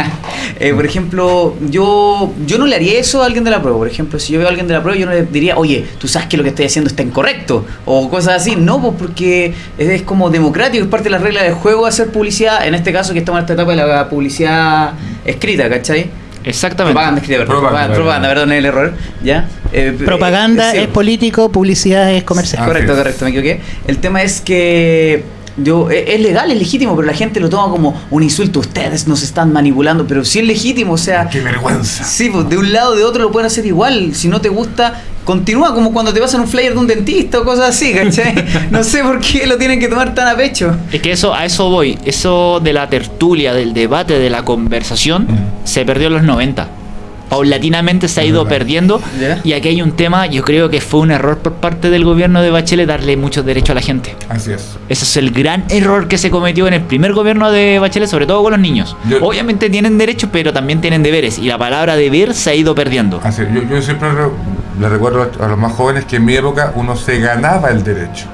Eh, por ejemplo, yo, yo no le haría eso a alguien de la prueba. Por ejemplo, si yo veo a alguien de la prueba, yo no le diría, oye, tú sabes que lo que estoy haciendo está incorrecto. O cosas así. No, pues porque es, es como democrático, es parte de las reglas del juego hacer publicidad. En este caso, que estamos en esta etapa de la publicidad escrita, ¿cachai? Exactamente. Propaganda escrita, perdón. Propaganda. Propaganda, propaganda, perdón, el error. ¿Ya? Eh, Propaganda eh, sí. es político, publicidad es comercial. Ah, Correcto, es. correcto, me equivoqué. El tema es que yo e- es legal, es legítimo, pero la gente lo toma como un insulto. Ustedes nos están manipulando, pero sí es legítimo, o sea, Qué vergüenza. sí, pues de un lado o de otro lo pueden hacer igual. Si no te gusta, continúa como cuando te pasan un flyer de un dentista o cosas así, ¿cachai? No sé por qué lo tienen que tomar tan a pecho. Es que eso, a eso voy. Eso de la tertulia, del debate, de la conversación, se perdió en los 90. Paulatinamente se ha ido perdiendo. Ya. Y aquí hay un tema, yo creo que fue un error por parte del gobierno de Bachelet darle muchos derechos a la gente. Así es. Ese es el gran error que se cometió en el primer gobierno de Bachelet, sobre todo con los niños. Yo- Obviamente tienen derechos, pero también tienen deberes. Y la palabra deber se ha ido perdiendo. Así es. Yo, yo siempre re- le recuerdo a los más jóvenes que en mi época uno se ganaba el derecho.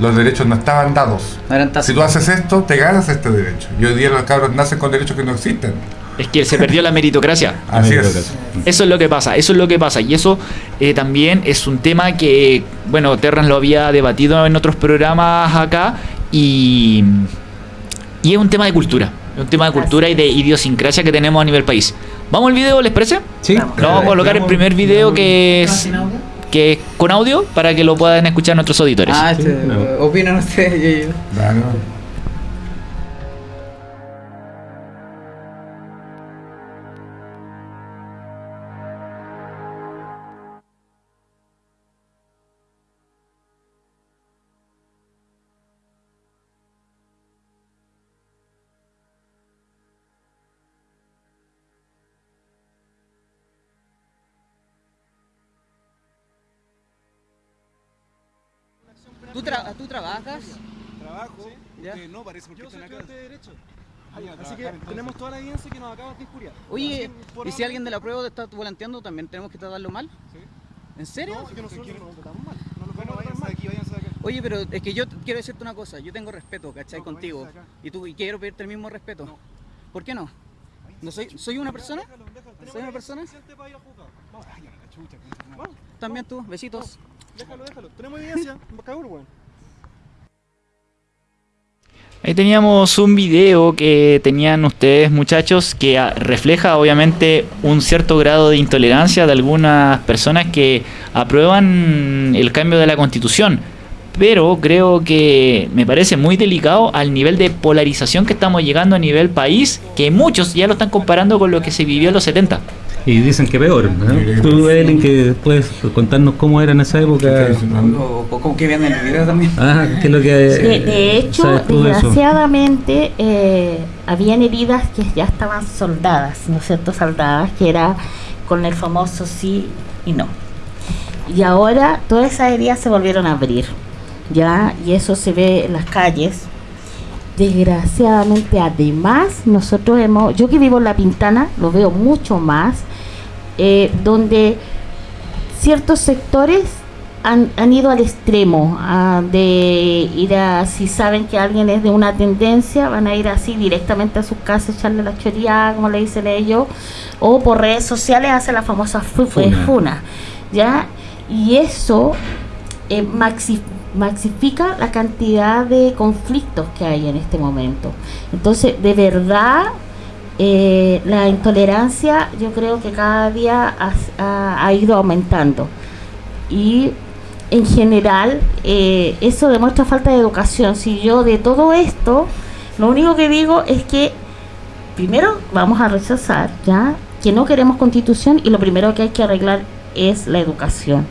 Los derechos no estaban dados. No eran tazas. Si tú haces esto, te ganas este derecho. Y hoy día los cabros nacen con derechos que no existen. Es que se perdió la meritocracia. Así Amigo, es. Eso es lo que pasa, eso es lo que pasa. Y eso eh, también es un tema que, bueno, Terran lo había debatido en otros programas acá y, y es un tema de cultura. Es un tema de cultura y de idiosincrasia que tenemos a nivel país. ¿Vamos al video, les parece? Sí. Vamos. Lo vamos a colocar el primer video que es, que es con audio para que lo puedan escuchar nuestros auditores. Ah, este, Sí, no. opinan ustedes. yo- yo- Claro. Trabajas? Trabajo, ¿Ya? no parece porque Yo soy estudiante de Derecho. Vayan a Así trabajar, que entonces. tenemos toda la evidencia que nos acabas de injuriar. Oye, ¿y si alguien de la prueba está volanteando, también tenemos que tratarlo mal? Sí. ¿En serio? No, es que nosotros no nos tratamos mal. No lo podemos tratar mal. aquí, váyanse acá. Oye, pero es que yo quiero decirte una cosa, yo tengo respeto, ¿cachai? No, pues Contigo. Y tú y quiero pedirte el mismo respeto. No. ¿Por qué no? ¿No soy, soy una persona? Déjalo, déjalo. Tenemos ¿Soy una persona? También tú, besitos. déjalo, déjalo. Tenemos evidencia. Cabrón, weón. Ahí teníamos un video que tenían ustedes muchachos que refleja obviamente un cierto grado de intolerancia de algunas personas que aprueban el cambio de la constitución. Pero creo que me parece muy delicado al nivel de polarización que estamos llegando a nivel país, que muchos ya lo están comparando con lo que se vivió en los 70. Y dicen que peor. Tú. Ellen, que puedes contarnos cómo era en esa época. O, o como que el video también. Ah, ¿qué es lo que De, de hecho, desgraciadamente, eh, habían heridas que ya estaban soldadas, ¿no es cierto? Soldadas, que era con el famoso sí y no. Y ahora todas esas heridas se volvieron a abrir, ¿ya? Y eso se ve en las calles. Desgraciadamente, además, nosotros hemos, yo que vivo en La Pintana, lo veo mucho más, eh, donde ciertos sectores han, han ido al extremo ah, de ir a, si saben que alguien es de una tendencia, van a ir así directamente a su casa, echarle la choría, como le dicen ellos, o por redes sociales hace la famosa fu- Funa. eh, funa, ¿ya? Y eso eh, maxi- maxifica la cantidad de conflictos que hay en este momento. Entonces, de verdad, eh, la intolerancia yo creo que cada día ha, ido aumentando. Y en general, eh, eso demuestra falta de educación. Si yo de todo esto, lo único que digo es que primero vamos a rechazar, ¿ya? Que no queremos constitución y lo primero que hay que arreglar es la educación.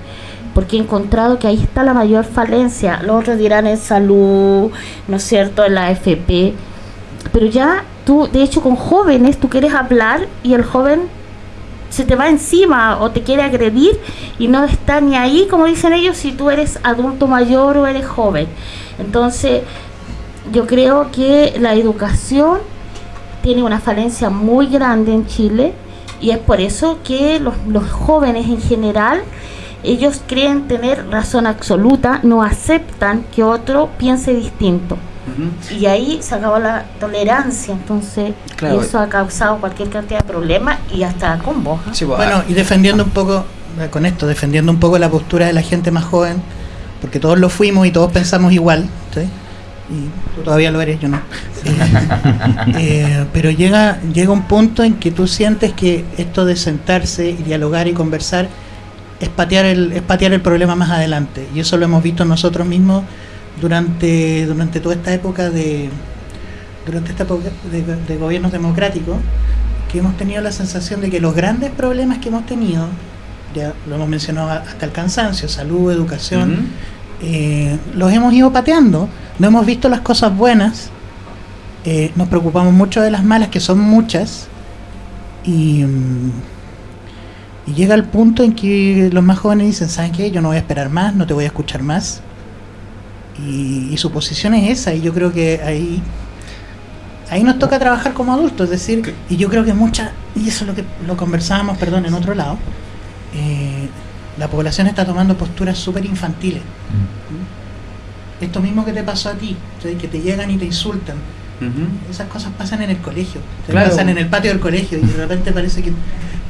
Porque he encontrado que ahí está la mayor falencia. Los otros dirán en salud, ¿no es cierto? En la AFP. Pero ya tú, de hecho, con jóvenes, tú quieres hablar y el joven se te va encima o te quiere agredir y no está ni ahí, como dicen ellos, si tú eres adulto mayor o eres joven. Entonces, yo creo que la educación tiene una falencia muy grande en Chile y es por eso que los, los jóvenes en general, ellos creen tener razón absoluta, no aceptan que otro piense distinto. Y ahí se acabó la tolerancia, entonces Claro. y eso ha causado cualquier cantidad de problemas y hasta con vos. Sí, pues, Bueno, y defendiendo un poco, eh, con esto, defendiendo un poco la postura de la gente más joven, porque todos lo fuimos y todos pensamos igual, ¿sí? Y tú todavía lo eres, yo no. Eh, eh, pero llega, llega un punto en que tú sientes que esto de sentarse y dialogar y conversar es patear el, es patear el problema más adelante. Y eso lo hemos visto nosotros mismos durante, durante toda esta época de durante esta época de, de gobiernos democráticos, que hemos tenido la sensación de que los grandes problemas que hemos tenido, ya lo hemos mencionado hasta el cansancio, salud, educación, eh, los hemos ido pateando, no hemos visto las cosas buenas, eh, nos preocupamos mucho de las malas, que son muchas, y, y llega el punto en que los más jóvenes dicen, ¿saben qué? Yo no voy a esperar más, no te voy a escuchar más. Y, y su posición es esa, y yo creo que ahí ahí nos toca trabajar como adultos, es decir, y yo creo que mucha, y eso es lo que lo conversábamos, perdón, en otro lado, eh, la población está tomando posturas súper infantiles. Esto mismo que te pasó a ti, que te llegan y te insultan, esas cosas pasan en el colegio, Claro. pasan en el patio del colegio y de repente parece que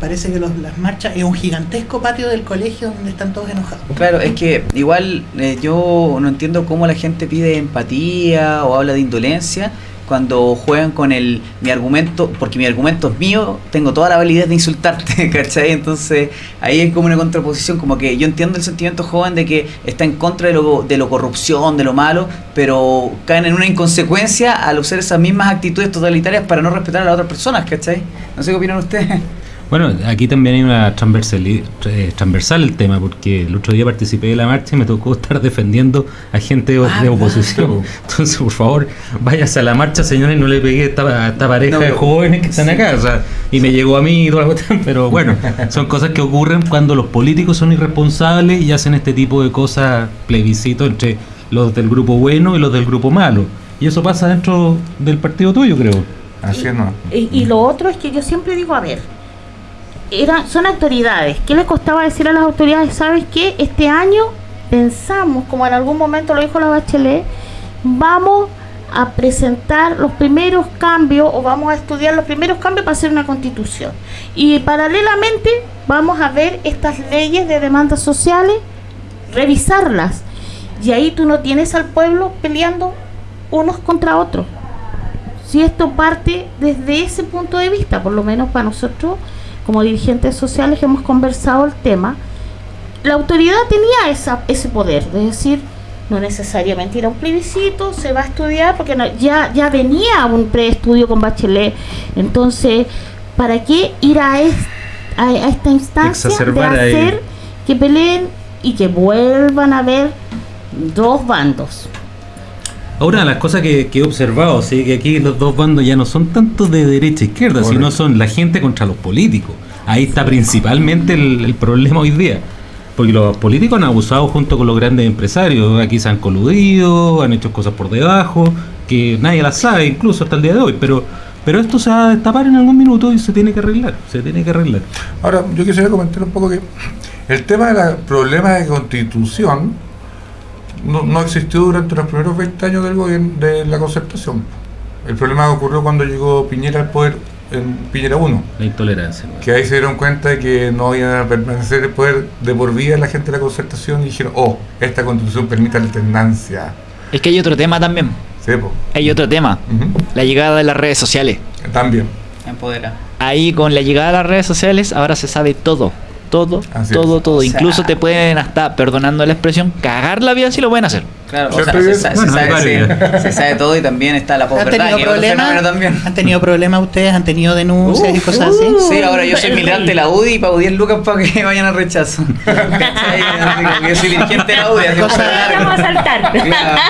parece que los- las marchas es un gigantesco patio del colegio donde están todos enojados. Claro, es que igual eh, yo no entiendo cómo la gente pide empatía o habla de indolencia cuando juegan con el mi argumento, porque mi argumento es mío, tengo toda la validez de insultarte, ¿cachai? Entonces ahí es como una contraposición, como que yo entiendo el sentimiento joven de que está en contra de lo, de lo corrupción, de lo malo, pero caen en una inconsecuencia al usar esas mismas actitudes totalitarias para no respetar a las otras personas, ¿cachai? No sé qué opinan ustedes. Bueno, aquí también hay una eh, transversal el tema, porque el otro día participé de la marcha y me tocó estar defendiendo a gente de, Ah, de oposición. Entonces, por favor, váyase a la marcha, señores, y no le pegué a esta, a esta pareja No, de jóvenes que están acá. O sea, y me llegó a mí y toda la cuestión, pero bueno, son cosas que ocurren cuando los políticos son irresponsables y hacen este tipo de cosas, plebiscito entre los del grupo bueno y los del grupo malo. Y eso pasa dentro del partido tuyo, creo. Así es, ¿no? Y, y lo otro es que yo siempre digo, a ver, eran, son autoridades. ¿Qué les costaba decir a las autoridades? ¿Sabes qué? Este año pensamos, como en algún momento lo dijo la Bachelet, vamos a presentar los primeros cambios o vamos a estudiar los primeros cambios para hacer una constitución. Y paralelamente vamos a ver estas leyes de demandas sociales, revisarlas. Y ahí tú no tienes al pueblo peleando unos contra otros. Si esto parte desde ese punto de vista, por lo menos para nosotros, como dirigentes sociales hemos conversado el tema, la autoridad tenía esa, ese poder de decir, no necesariamente ir a un plebiscito, se va a estudiar, porque no- ya, ya venía un preestudio con Bachelet. Entonces, ¿para qué ir a, es- a, a esta instancia de hacer que peleen y que vuelvan a haber dos bandos? Ahora, las cosas que, que he observado, ¿sí? que aquí los dos bandos ya no son tanto de derecha e izquierda, Correcto. sino son la gente contra los políticos. Ahí está principalmente el, el problema hoy día. Porque los políticos han abusado junto con los grandes empresarios. Aquí se han coludido, han hecho cosas por debajo, que nadie las sabe, incluso hasta el día de hoy. Pero, pero esto se va a destapar en algún minuto y se tiene que arreglar. Se tiene que arreglar. Ahora, yo quisiera comentar un poco que el tema del problema de constitución no, no existió durante los primeros 20 años del gobierno de la concertación. El problema ocurrió cuando llegó Piñera al poder en Piñera 1, La intolerancia. ¿no? que ahí se dieron cuenta de que no iban a permanecer el poder de por vida la gente de la concertación y dijeron, oh, esta constitución permite alternancia. Es que hay otro tema también. Sí, po. Hay otro tema. La llegada de las redes sociales. También. Empodera. Ahí con la llegada de las redes sociales ahora se sabe todo. Todo, Así todo, es. todo. O sea- Incluso te pueden hasta, perdonando la expresión, cagar la vida si lo pueden hacer. Claro, o sea, se, sa- se Bueno, sabe, sí, varios. se sabe todo y también está la ¿Han posverdad, tenido es otro fenómeno problemas? también. ¿Han tenido problemas ustedes? ¿Han tenido denuncias y Uf, cosas así? Sí, ahora yo soy militante de la UDI y pago 10 lucas para que vayan a rechazo. Yo soy dirigente de la UDI. así Cosa- como- Vamos a saltar. Claro.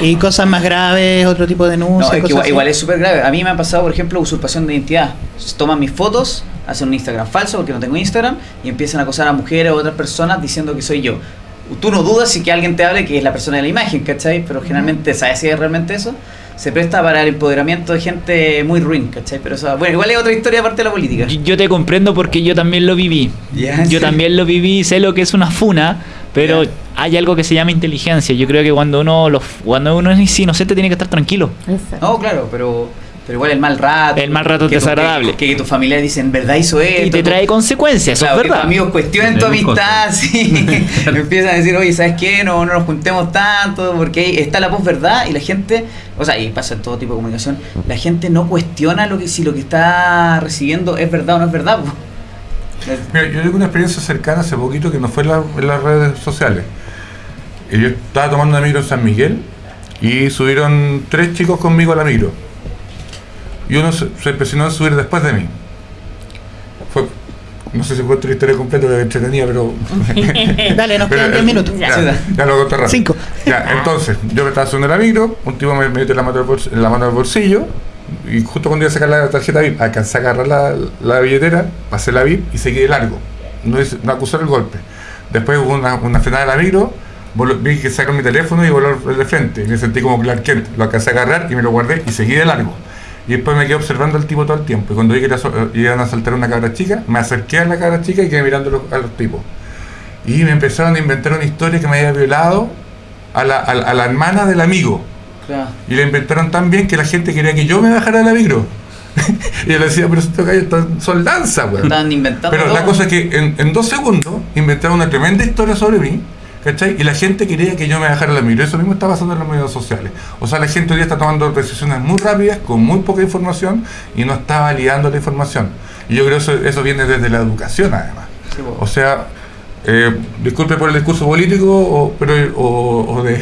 Y cosas más graves, otro tipo de No, denuncias. es que cosas igual, igual es súper grave. A mí me ha pasado, por ejemplo, usurpación de identidad. Toman mis fotos, hacen un Instagram falso porque no tengo Instagram y empiezan a acosar a mujeres o otras personas diciendo que soy yo. Tú no dudas si que alguien te hable que es la persona de la imagen, ¿cachai? Pero generalmente, ¿sabes si es realmente eso? Se presta para el empoderamiento de gente muy ruin, ¿cachai? Pero eso, bueno, igual es otra historia aparte de la política. Yo te comprendo porque yo también lo viví. Yo sí. también lo viví, sé lo que es una funa, pero hay algo que se llama inteligencia. Yo creo que cuando uno lo, cuando uno es inocente tiene que estar tranquilo. Exacto. No, claro, pero, pero igual el mal rato. El mal rato es desagradable. Que, que tus familiares dicen, ¿verdad hizo esto? Y te trae consecuencias, eso Claro, es que tus verdad. amigos cuestionen tu amistad, sí. Empiezan a decir, oye, ¿sabes qué? No, no nos juntemos tanto, porque ahí está la posverdad y la gente, o sea, y pasa en todo tipo de comunicación, la gente no cuestiona lo que si lo que está recibiendo es verdad o no es verdad. po. Mira, yo tengo una experiencia cercana hace poquito que no fue en, la- en las redes sociales. Y yo estaba tomando una micro en San Miguel y subieron tres chicos conmigo a la micro. Y uno se, se empecinó a subir después de mí. Fue, no sé si fue la historia completa, que entretenía, pero... Dale, nos quedan 10 eh, minutos. Ya, ya lo conté rápido. Cinco. Ya, entonces, yo me estaba subiendo la micro, un tipo me mete la mano al bols- la mano al bolsillo y justo cuando iba a sacar la tarjeta VIP, alcancé a agarrar la, la billetera, pasé la VIP y seguí de largo. No, hice- no acusé el golpe. Después hubo una, una frenada de la micro, vi que sacaron mi teléfono y voló el de frente. Y me sentí como Clark Kent. Lo alcancé a agarrar y me lo guardé y seguí de largo. Y después me quedé observando al tipo todo el tiempo. Y cuando vi que eh, iban a saltar una cabra chica, me acerqué a la cabra chica y quedé mirando a los- tipos. Y me empezaron a inventar una historia que me había violado a la, a la- a la hermana del amigo. Claro. Y la inventaron tan bien que la gente quería que yo me bajara de la micro. y yo le decía, pero estos gallos son lanza, weón. Pero la cosa es que en, en dos segundos inventaron una tremenda historia sobre mí, ¿cachai? Y la gente quería que yo me bajara de la micro. Eso mismo está pasando en los medios sociales. O sea, la gente hoy día está tomando decisiones muy rápidas, con muy poca información, y no está validando la información. Y yo creo que eso, eso viene desde la educación, además. Sí. O sea, eh, disculpe por el discurso político, o, pero, o, o de,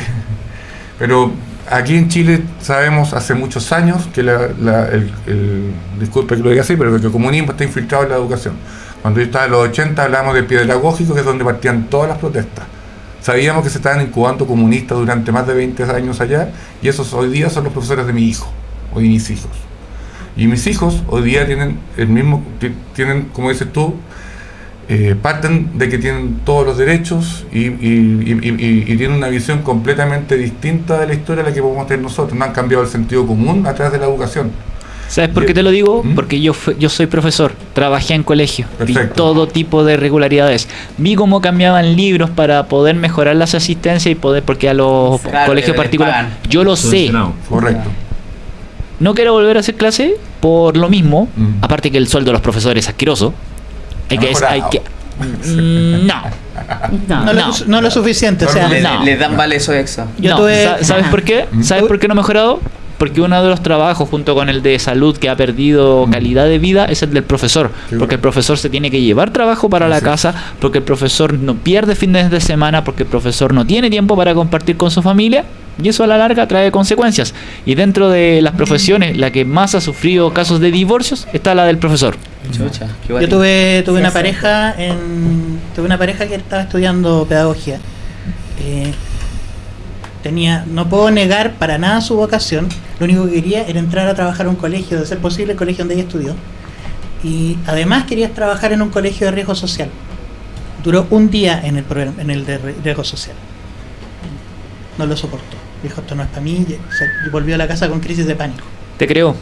pero aquí en Chile sabemos hace muchos años que la, la- el, el- disculpe que lo diga así, pero que el comunismo está infiltrado en la educación. Cuando yo estaba en los 80 hablábamos de pedagógico, que es donde partían todas las protestas. Sabíamos que se estaban incubando comunistas durante más de 20 años allá, y esos hoy día son los profesores de mi hijo, o de mis hijos. Y mis hijos hoy día tienen el mismo, ti- tienen, como dices tú, eh, parten de que tienen todos los derechos y tienen una visión completamente distinta de la historia a la que podemos tener nosotros. No han cambiado el sentido común a través de la educación. ¿Sabes por qué te lo digo? ¿Mm? Porque yo, fui- yo soy profesor, trabajé en colegio, vi todo tipo de irregularidades. Vi cómo cambiaban libros para poder mejorar las asistencias y poder, porque a los Claro, colegios particulares, yo lo sé. Correcto. No quiero volver a hacer clase por lo mismo, Mm. aparte que el sueldo de los profesores es asqueroso. Hay Ha que, es- hay mejorado. que, no. No. No, No. Lo, no lo suficiente, o sea, Le, no. le dan vale eso extra. Yo No, tuve- sa- ¿Sabes por qué? ¿Sabes por qué no ha mejorado? Porque uno de los trabajos junto con el de salud que ha perdido calidad de vida es el del profesor. Porque el profesor se tiene que llevar trabajo para la casa, porque el profesor no pierde fines de semana, porque el profesor no tiene tiempo para compartir con su familia. Y eso a la larga trae consecuencias. Y dentro de las profesiones, la que más ha sufrido casos de divorcios está la del profesor. Chucha, qué Yo tuve, tuve una pareja en tuve una pareja que estaba estudiando pedagogía. Eh, tenía, no puedo negar para nada su vocación. Lo único que quería era entrar a trabajar a un colegio, de ser posible el colegio donde ella estudió. Y además quería trabajar en un colegio de riesgo social. Duró un día en el en el de ri- riesgo social. No lo soportó. Dijo, esto no es para mí. Y volvió a la casa con crisis de pánico. Te creo.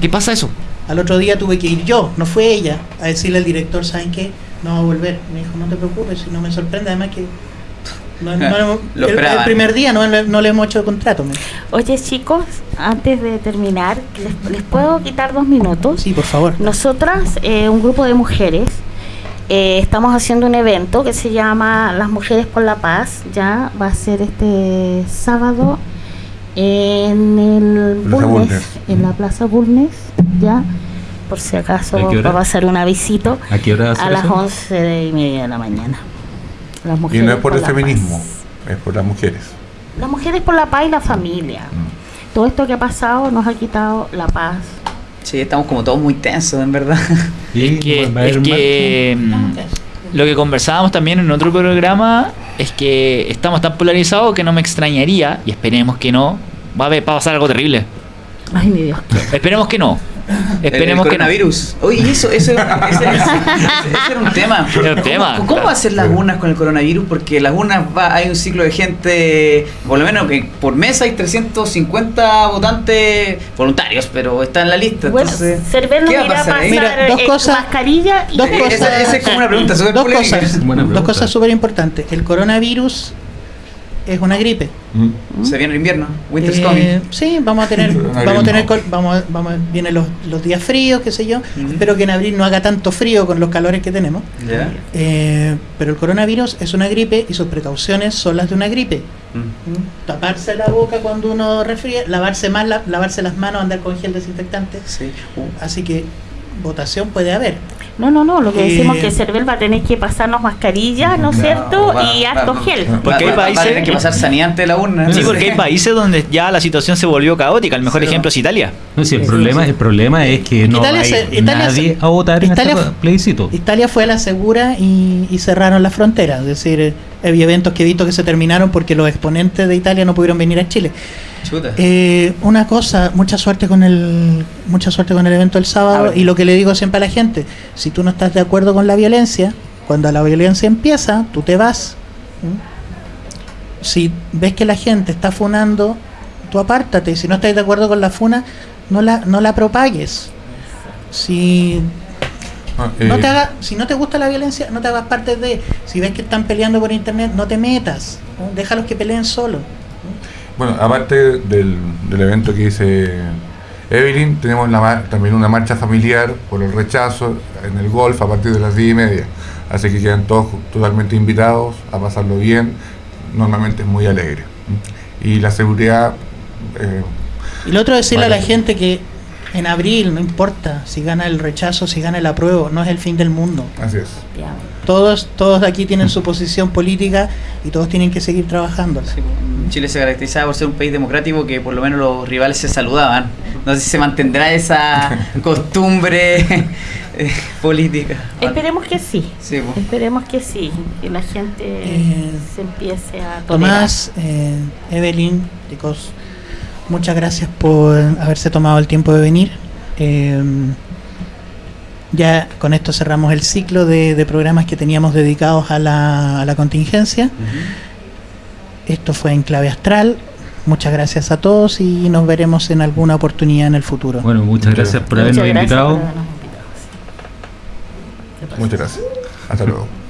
¿Qué pasa eso? Al otro día tuve que ir yo, no fue ella, a decirle al director, ¿saben qué? No va a volver. Me dijo, no te preocupes, si no me sorprende, además que... no- no- Lo el, primer día no, le- no le hemos hecho contrato. Oye chicos, antes de terminar, ¿les, les puedo quitar dos minutos? Sí, por favor. Nosotras, eh, un grupo de mujeres, eh, estamos haciendo un evento que se llama Las Mujeres por la Paz. Ya va a ser este sábado en el Plaza Bulnes, Bulnes. en la Plaza Bulnes, ya. Por si acaso va a pasar un avisito ¿A qué hora va a las eso? 11 de y media de la mañana. Las Y no es por el feminismo, paz. es por las mujeres. Las mujeres por la paz y la familia. Mm. Todo esto que ha pasado nos ha quitado la paz. Sí, estamos como todos muy tensos, en verdad. Y Es que, es que, mm, lo que conversábamos también en otro programa es que estamos tan polarizados que no me extrañaría, y esperemos que no, va a, haber- va a pasar algo terrible. Ay, mi Dios. Esperemos que no. El- Esperemos el que no. coronavirus. Oye, eso, eso, ese, ese- ese- ese era un tema. Era un tema. ¿Cómo, cómo va a ser las urnas con el coronavirus? Porque las urnas va, hay un ciclo de gente, por lo menos que por mes hay 350 votantes voluntarios, pero está en la lista. Bueno, entonces, ¿qué va a pasar pasar? Mira, dos eh, cosas- mascarilla y dos Eh, cosas- Esa, esa es como una pregunta súper Dos polémica. cosas, dos cosas súper importantes. El coronavirus es una gripe. Mm. Se viene el invierno, Winter's Eh, coming. sí, vamos a tener, vamos a tener, no. vamos, vamos, vienen los, los días fríos, qué sé yo. Ujú. Espero que en abril no haga tanto frío con los calores que tenemos. Eh, pero el coronavirus es una gripe y sus precauciones son las de una gripe. Mm. ¿Mm? Taparse la boca cuando uno resfría, lavarse más, la- lavarse las manos, andar con gel desinfectante. Sí. Uh, Así que votación puede haber. No, no, no, lo que Eh, decimos que Cervel va a tener que pasarnos mascarilla, ¿no es cierto? va- y va- harto va- gel. Porque hay va- va- va a países- tener que pasar saneante la urna. Sí, porque hay países donde ya la situación se volvió caótica. El mejor Sí, ejemplo es Italia. No, si el problema, el problema es que no Italia hay se- Italia nadie a votar en Italia este plebiscito. Italia fue a la segura y, y cerraron las fronteras. Es decir, eh, había eventos que he visto que se terminaron porque los exponentes de Italia no pudieron venir a Chile. Chuta. Eh, una cosa, mucha suerte con el mucha suerte con el evento del sábado y lo que le digo siempre a la gente, si tú no estás de acuerdo con la violencia, cuando la violencia empieza, tú te vas. ¿Mm? Si ves que la gente está funando, tú apártate, si no estás de acuerdo con la funa, no la no la propagues. Si Ah, no eh, te haga, si no te gusta la violencia, no te hagas parte de. Si ves que están peleando por internet, no te metas. ¿no? Déjalos que peleen solos. Bueno, aparte del, del evento que dice Evelyn, tenemos la mar- también una marcha familiar por el rechazo en el golf a partir de las 10 y media. Así que quedan todos totalmente invitados a pasarlo bien. Normalmente es muy alegre. Y la seguridad, eh, Y lo otro decirle a la gente que en abril, no importa si gana el rechazo, si gana el apruebo, no es el fin del mundo. así es. Todos, todos aquí tienen su posición política y todos tienen que seguir trabajando. Sí, pues, Chile se caracterizaba por ser un país democrático que por lo menos los rivales se saludaban. No sé si se mantendrá esa costumbre eh, política. Esperemos que sí. Sí, pues. Esperemos que sí, que la gente Eh, se empiece a tolerar. Tomás, eh, Evelyn, chicos, muchas gracias por haberse tomado el tiempo de venir. Eh, ya con esto cerramos el ciclo de, de programas que teníamos dedicados a la, a la contingencia. Esto fue en clave astral. Muchas gracias a todos y nos veremos en alguna oportunidad en el futuro. Bueno, muchas gracias por Muchas habernos gracias invitado. por habernos invitado. Muchas gracias. Hasta luego.